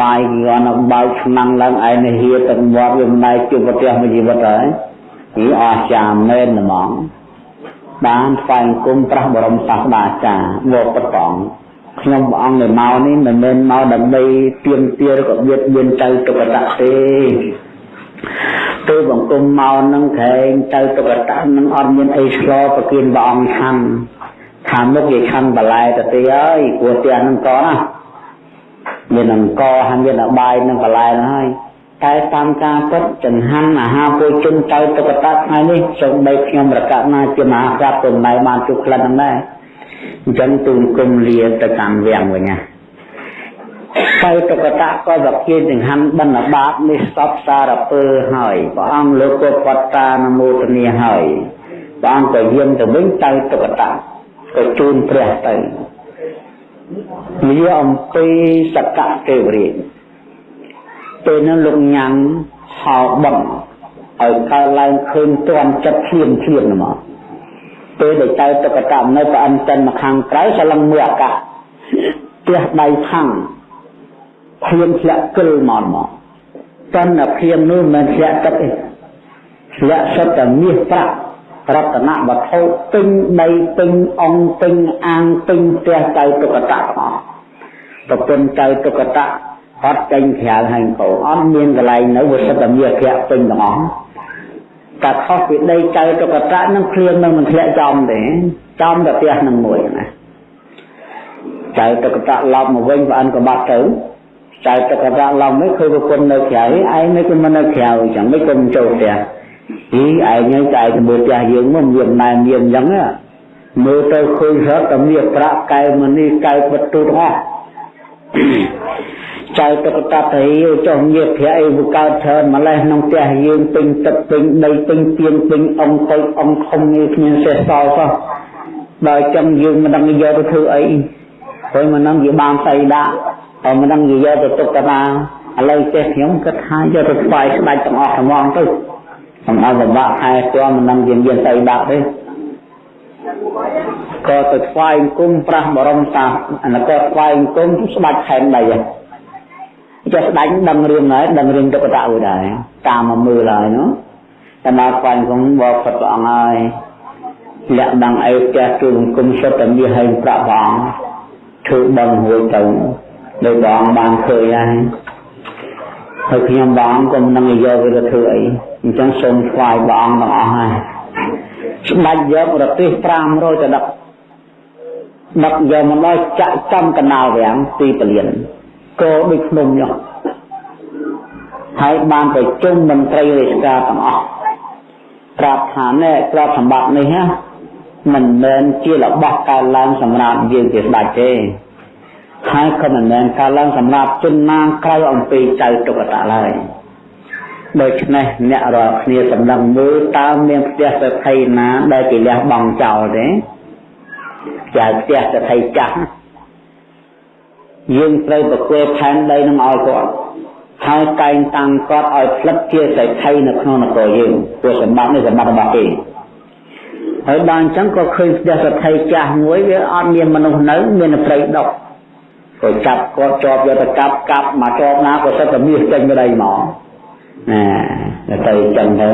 Speaker 1: បាយគ្រាន់តែបើកឆ្នាំងឡើងឯងហៀទាំងមាត់វាមិនដែរជួបប្រទះមួយជីវិតហើយហីអស្ចារ្យមែនហ្មងបានថ្វាយគុំប្រះបរមសាស្តាចារ្យមកប្រតងខ្ញុំព្រះអង្គនៅមកនេះមិនមែនមកដើម្បីទៀមទាឬក៏បៀតបៀនចៅទុកតៈទេទៅបង្គំមកនឹងក្រែងទៅទុកតៈនឹងអត់មានអីឆ្លោប្រគិនព្រះអង្គឆាន់ ខាងមុខគេឆាន់បន្លែទៅទេហើយព្រោះផ្ទះនឹងកណាមានអង្គហើយមានអបាយនឹងបន្លែហ្នឹងហើយតែតាមការពិតចង្ហាន់អាហារពលជនទៅទុកតៈថ្ងៃនេះសូម្បីខ្ញុំប្រកាសណាជាមហាក្រាបពុំណៃបានជួបក្លិនហ្នឹងដែរអញ្ចឹងទូនគុំលាទៅកាន់វាំងវិញណាទៅតកតៈក៏វិជាចង្ហាន់បណ្ឌបាតនេះសពសារពើហើយព្រះអង្គលោកក៏បត្តានមោទនាហើយព្រះអង្គក៏យាងទៅវិញទៅតកតៈ ក៏ជូនព្រះទៅវាអំពីសកៈទេវរាជពេលនោះលោកញ៉ាំហៅបំឲ្យកើតឡើងឃើញទាន់ចិត្តធៀមធៀមមកពេលដែលចៅតុកកម្មនៅប្រអិនចិនមកខាងក្រៅសឡឹងមើលអាកាសផ្ទះដៃខាងភៀមធ្លាក់គិលមកមកតនភៀមនោះមិនធ្លាក់ទឹកទេធ្លាក់សុទ្ធតែមាសប្រាក់ រតនវត្ថុពេញដីពេញអង្គពេញអាងពេញផ្ទះចៅតុកតៈមកប្រពន្ធចៅតុកតៈអត់ចេញក្រៅហើយកោអត់មានកន្លែងនៅវាសុទ្ធតែមាសប្រាក់ពេញទាំងអស់តែខុសពីដីចៅតុកតៈនឹងភ្លៀងនឹងមិនធ្លាក់ចំទេចំតែផ្ទះនឹងមួយណាចៅតុកតៈឡប់មកវិញប្អិនក៏បាត់ទៅចៅតុកតៈឡប់នេះឃើញប្រពន្ធនៅក្រៅឯងមិនក៏មិននៅក្រៅចឹងមិនក៏មិនចូលផ្ទះ អីឯងទៅចៅទៅមើលផ្ទះយើងមកមានណែមានចឹងមើលទៅឃើញរត់តែមានប្រាក់កែមនេះកែបទូទាំងអស់ចៅតុកតតរីចុះញាភៈអីវាកើតច្រើនម្លេះក្នុងផ្ទះយើងពេញទឹកពេញដីពេញទៀនពេញអង្គទៅអង្គធំនេះគ្មានសេះសល់សោះដល់ចឹងយើងមិនដឹងយកទៅធ្វើអីព្រោះមិនដឹងវាបានស្អីដាក់ហើយមិនដឹងវាយកទៅទុកតាណាឥឡូវចេះខ្ញុំគិតថាយកទៅស្វាយស្ដាច់ទាំងអស់ហ្មងទៅ ខ្ញុំអត់លំបាកខែស្គាល់មិនដឹងយើងមានស្អីដាក់ទេក៏ទៅថ្វាយគុំប្រាស់បរមសាអានក៏ថ្វាយគុំស្ដាច់ខែនដីហ្នឹងចេះស្ដាច់ដឹងរឿងហើយដឹងរឿងទុក្ខតៈមួយដែរតាមមកមើលហើយនោះតែមកខ្វាញ់ក្នុងបបផុតព្រះអង្គហើយលាក់ដឹងអីផ្ទះគឺគុំសុទ្ធតែមានហើយប្រាក់ព្រះអង្គធ្វើបងរួចទៅដោយព្រះអង្គបានឃើញហើយ ហើយខ្ញុំបងក៏មិននឹងយកវាទៅធ្វើអីអញ្ចឹងសូមថ្វាយព្រះអង្គទាំងអស់ហើយស្ដាច់យករទេស500ទៅដឹកដឹកយកមកដល់ចាក់ចំកណ្ដាលវាំងទីពលានគោដូចភ្នំនោះហើយបានប្រជុំមន្ត្រីរាជការទាំងអស់ប្រាប់ថាណែទ្រព្យសម្បត្តិនេះណាមិនមែនជារបស់កើតឡើងសម្រាប់យើងជាស្ដេចទេ ហើយក៏មិនមែនកើតឡើងសម្រាប់ជនណាក្រៅអំពីចៅទុកតៈឡើយដូច្នេះអ្នករាល់គ្នាសម្លឹងមើលតើមានផ្ទះសទ្ធិណាដែលគេលះបង់ចោលទេចាផ្ទះសទ្ធិចាស់យើងត្រូវប្រគល់ផែនដីនឹងឲ្យគាត់ហើយតែងតាំងគាត់ឲ្យផ្លិតជាសេដ្ឋីនៅក្នុងនគរយើងព្រោះសម្បត្តិនេះសម្បត្តិរបស់គេហើយដល់អញ្ចឹងក៏ឃើញផ្ទះសទ្ធិចាស់មួយវាអត់មានមនុស្សនៅមានព្រៃដុក ក៏ចាប់គាត់ជាប់យកទៅកាប់កាប់មកជាប់ណាក៏សិតតែមាសចេញទៅដីមកណាទៅអញ្ចឹងទៅ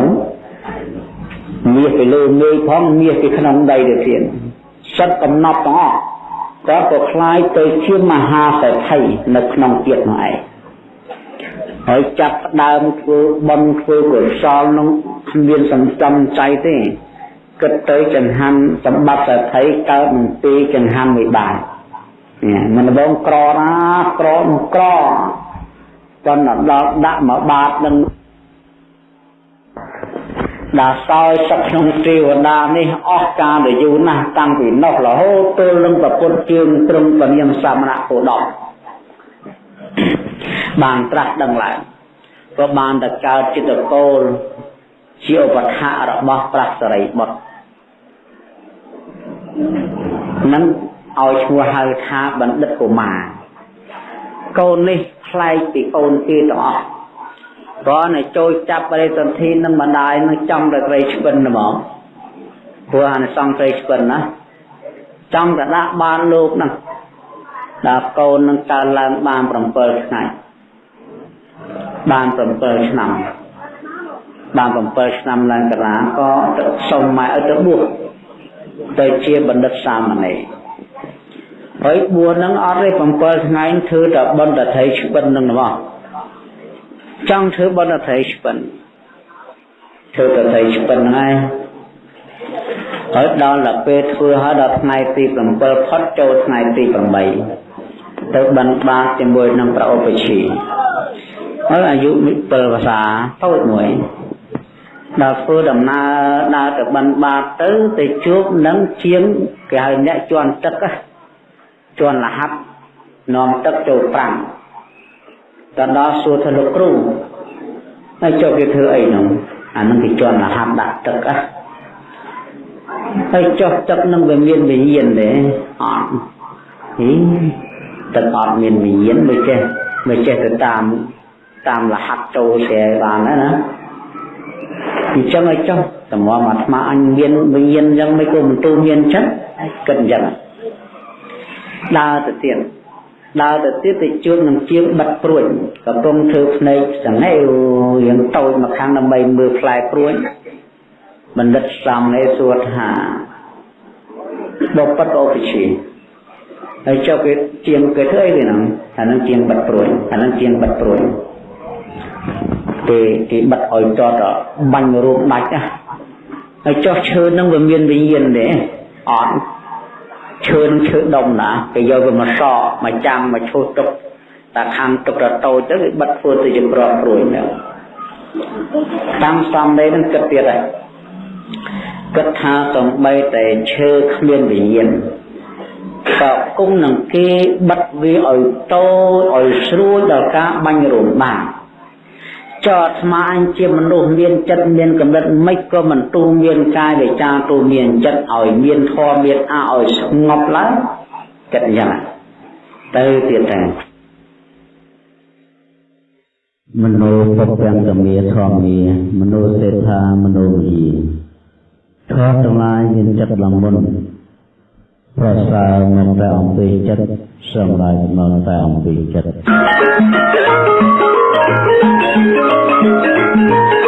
Speaker 1: មាសទៅលើមេឃផងមាសទៅក្នុងដីទៅទៀតសិតកំណត់ទាំងអស់គាត់ក៏คล้ายទៅជាមហាសេដ្ឋីនៅក្នុងជាតិនោះឯងហើយចាប់ដើមធ្វើបន់ធ្វើកុសលនោះគ្មានសន្សំចៃទេគិតទៅចង្ហាន់សម្បត្តិសេដ្ឋីកើតនឹងពីចង្ហាន់មួយបាន មិនដងក្រណាក្រនឹងក្រប៉ុន្តែដល់ដាក់មកបាតនឹងដល់សោយទឹកក្នុងទេវតានេះអស់កាលយូរណាស់តាំងពីនោះរហូតទល់នឹងប្រពុតជើងត្រឹមពនាមសមណៈគោដមបានត្រាស់ដឹងឡើងក៏បានតែកើតចិត្តកូលជាឧបថារបស់ព្រះសរិបុត្រនឹង ឲ្យឈ្មោះហៅថាបណ្ឌិតកុមារកូននេះប្លែកពីកូនគេទាំងអស់ព្រោះនៅចូលចាប់បរិសន្ធិនឹងម្ដាយនឹងចំតែត្រីឆ្ពិនហ្មងព្រោះអានិសង្ឃត្រីឆ្ពិនណាចង់តែដាក់បានលោកហ្នឹងដល់កូននឹងកើឡើងបាន7ថ្ងៃបាន7ឆ្នាំបាន7ឆ្នាំឡើងករាក៏ទៅសុំម៉ែឲ្យទៅបួសទៅជាបណ្ឌិតសាមណេរ ហើយបួសនឹងអត់ទេ7ថ្ងៃធ្វើតែបណ្ឌិតត្រីឆ្ពិននឹងហ្មងចង់ធ្វើបណ្ឌិតត្រីឆ្ពិនធ្វើតែត្រីឆ្ពិនហ្នឹងហើយដល់ដល់ពេលធ្វើហើយដល់ថ្ងៃទី7ផុតចូលថ្ងៃទី8ទៅបិណ្ឌបាតជាមួយនឹងប្រឧបជាហើយអាយុ7ភាសាតូចមួយដល់ធ្វើដំណើរដើរទៅបិណ្ឌបាតទៅទៅជួបនឹងជាងគេហៅអ្នកជន់ទឹក ជន់លហាត់នាំទឹកចូលប្រាំងទៅដល់សួរថាលោកគ្រូហើយចុះគេធ្វើអីនោះអានឹងគេជន់លហាត់ដាក់ទឹកអ่ะហើយចុះទឹកនឹងវាមានវិញ្ញាណទេអត់ហីទឹកអត់មានវិញ្ញាណមិនចេះមិនចេះទៅតាមតាមលហាត់ចូលតែបានណាណាអញ្ចឹងឲ្យចុះតម្រាំអាត្មាអញមានវិញ្ញាណអញ្ចឹងមិនគួរមិនទូមានចិត្តគិតអញ្ចឹង ដើរទៅទៀតដើរទៅទៀតទៅជួបនឹងជាងបិទព្រួយកំពុងធ្វើភ្នែកសង្ហេវរៀងតូចមកខាងដើម្បីមើលផ្លែព្រួយបណ្ឌិតសំនេះសួរថាបបិទ្ធអូបជាហើយចុះគេជាងគេធ្វើអីហ្នឹងអានឹងជាងបិទព្រួយអានឹងជាងបិទព្រួយគេគេបិទឲ្យតតបាញ់រូបដាច់ណាហើយចុះឈើនឹងវាមានវិញ្ញាណទេអត់ ឈើនឹងឈើដុំណាគេយកវាមកសក់មកចាំមកឈូសទុកតែខាងទុករតូចទៅគេបិទធ្វើទៅជាប្រកព្រួយហ្នឹងតាមសំដីនឹងគិតទៀតហើយគិតថាសំបីតែឈើគ្មានវិញ្ញាណក៏គង់នឹងគេបិទវាឲ្យតូចឲ្យស្រួលដល់ការបាញ់រោមបាន ចោតស្មាអញជាមនុស្សមានចិត្តមានកម្រិតមិនក៏មិនទូមានកាយវិចារទូមានចិត្តឲ្យមានធម៌មានអឲ្យស្ងប់ឡើងចិត្តយ៉ាងទៅទៀតតែមនោពពាំងកមាធម្មាមនោសេដ្ឋាមនោវិធម៌ទាំងឡាយមានចិត្តលំមុនប្រសើរមកតែអំពីចិត្តសម្រាប់មកតែអំពីចិត្ត subscribe cho kênh Ghiền Mì Gõ Để không bỏ lỡ những video hấp dẫn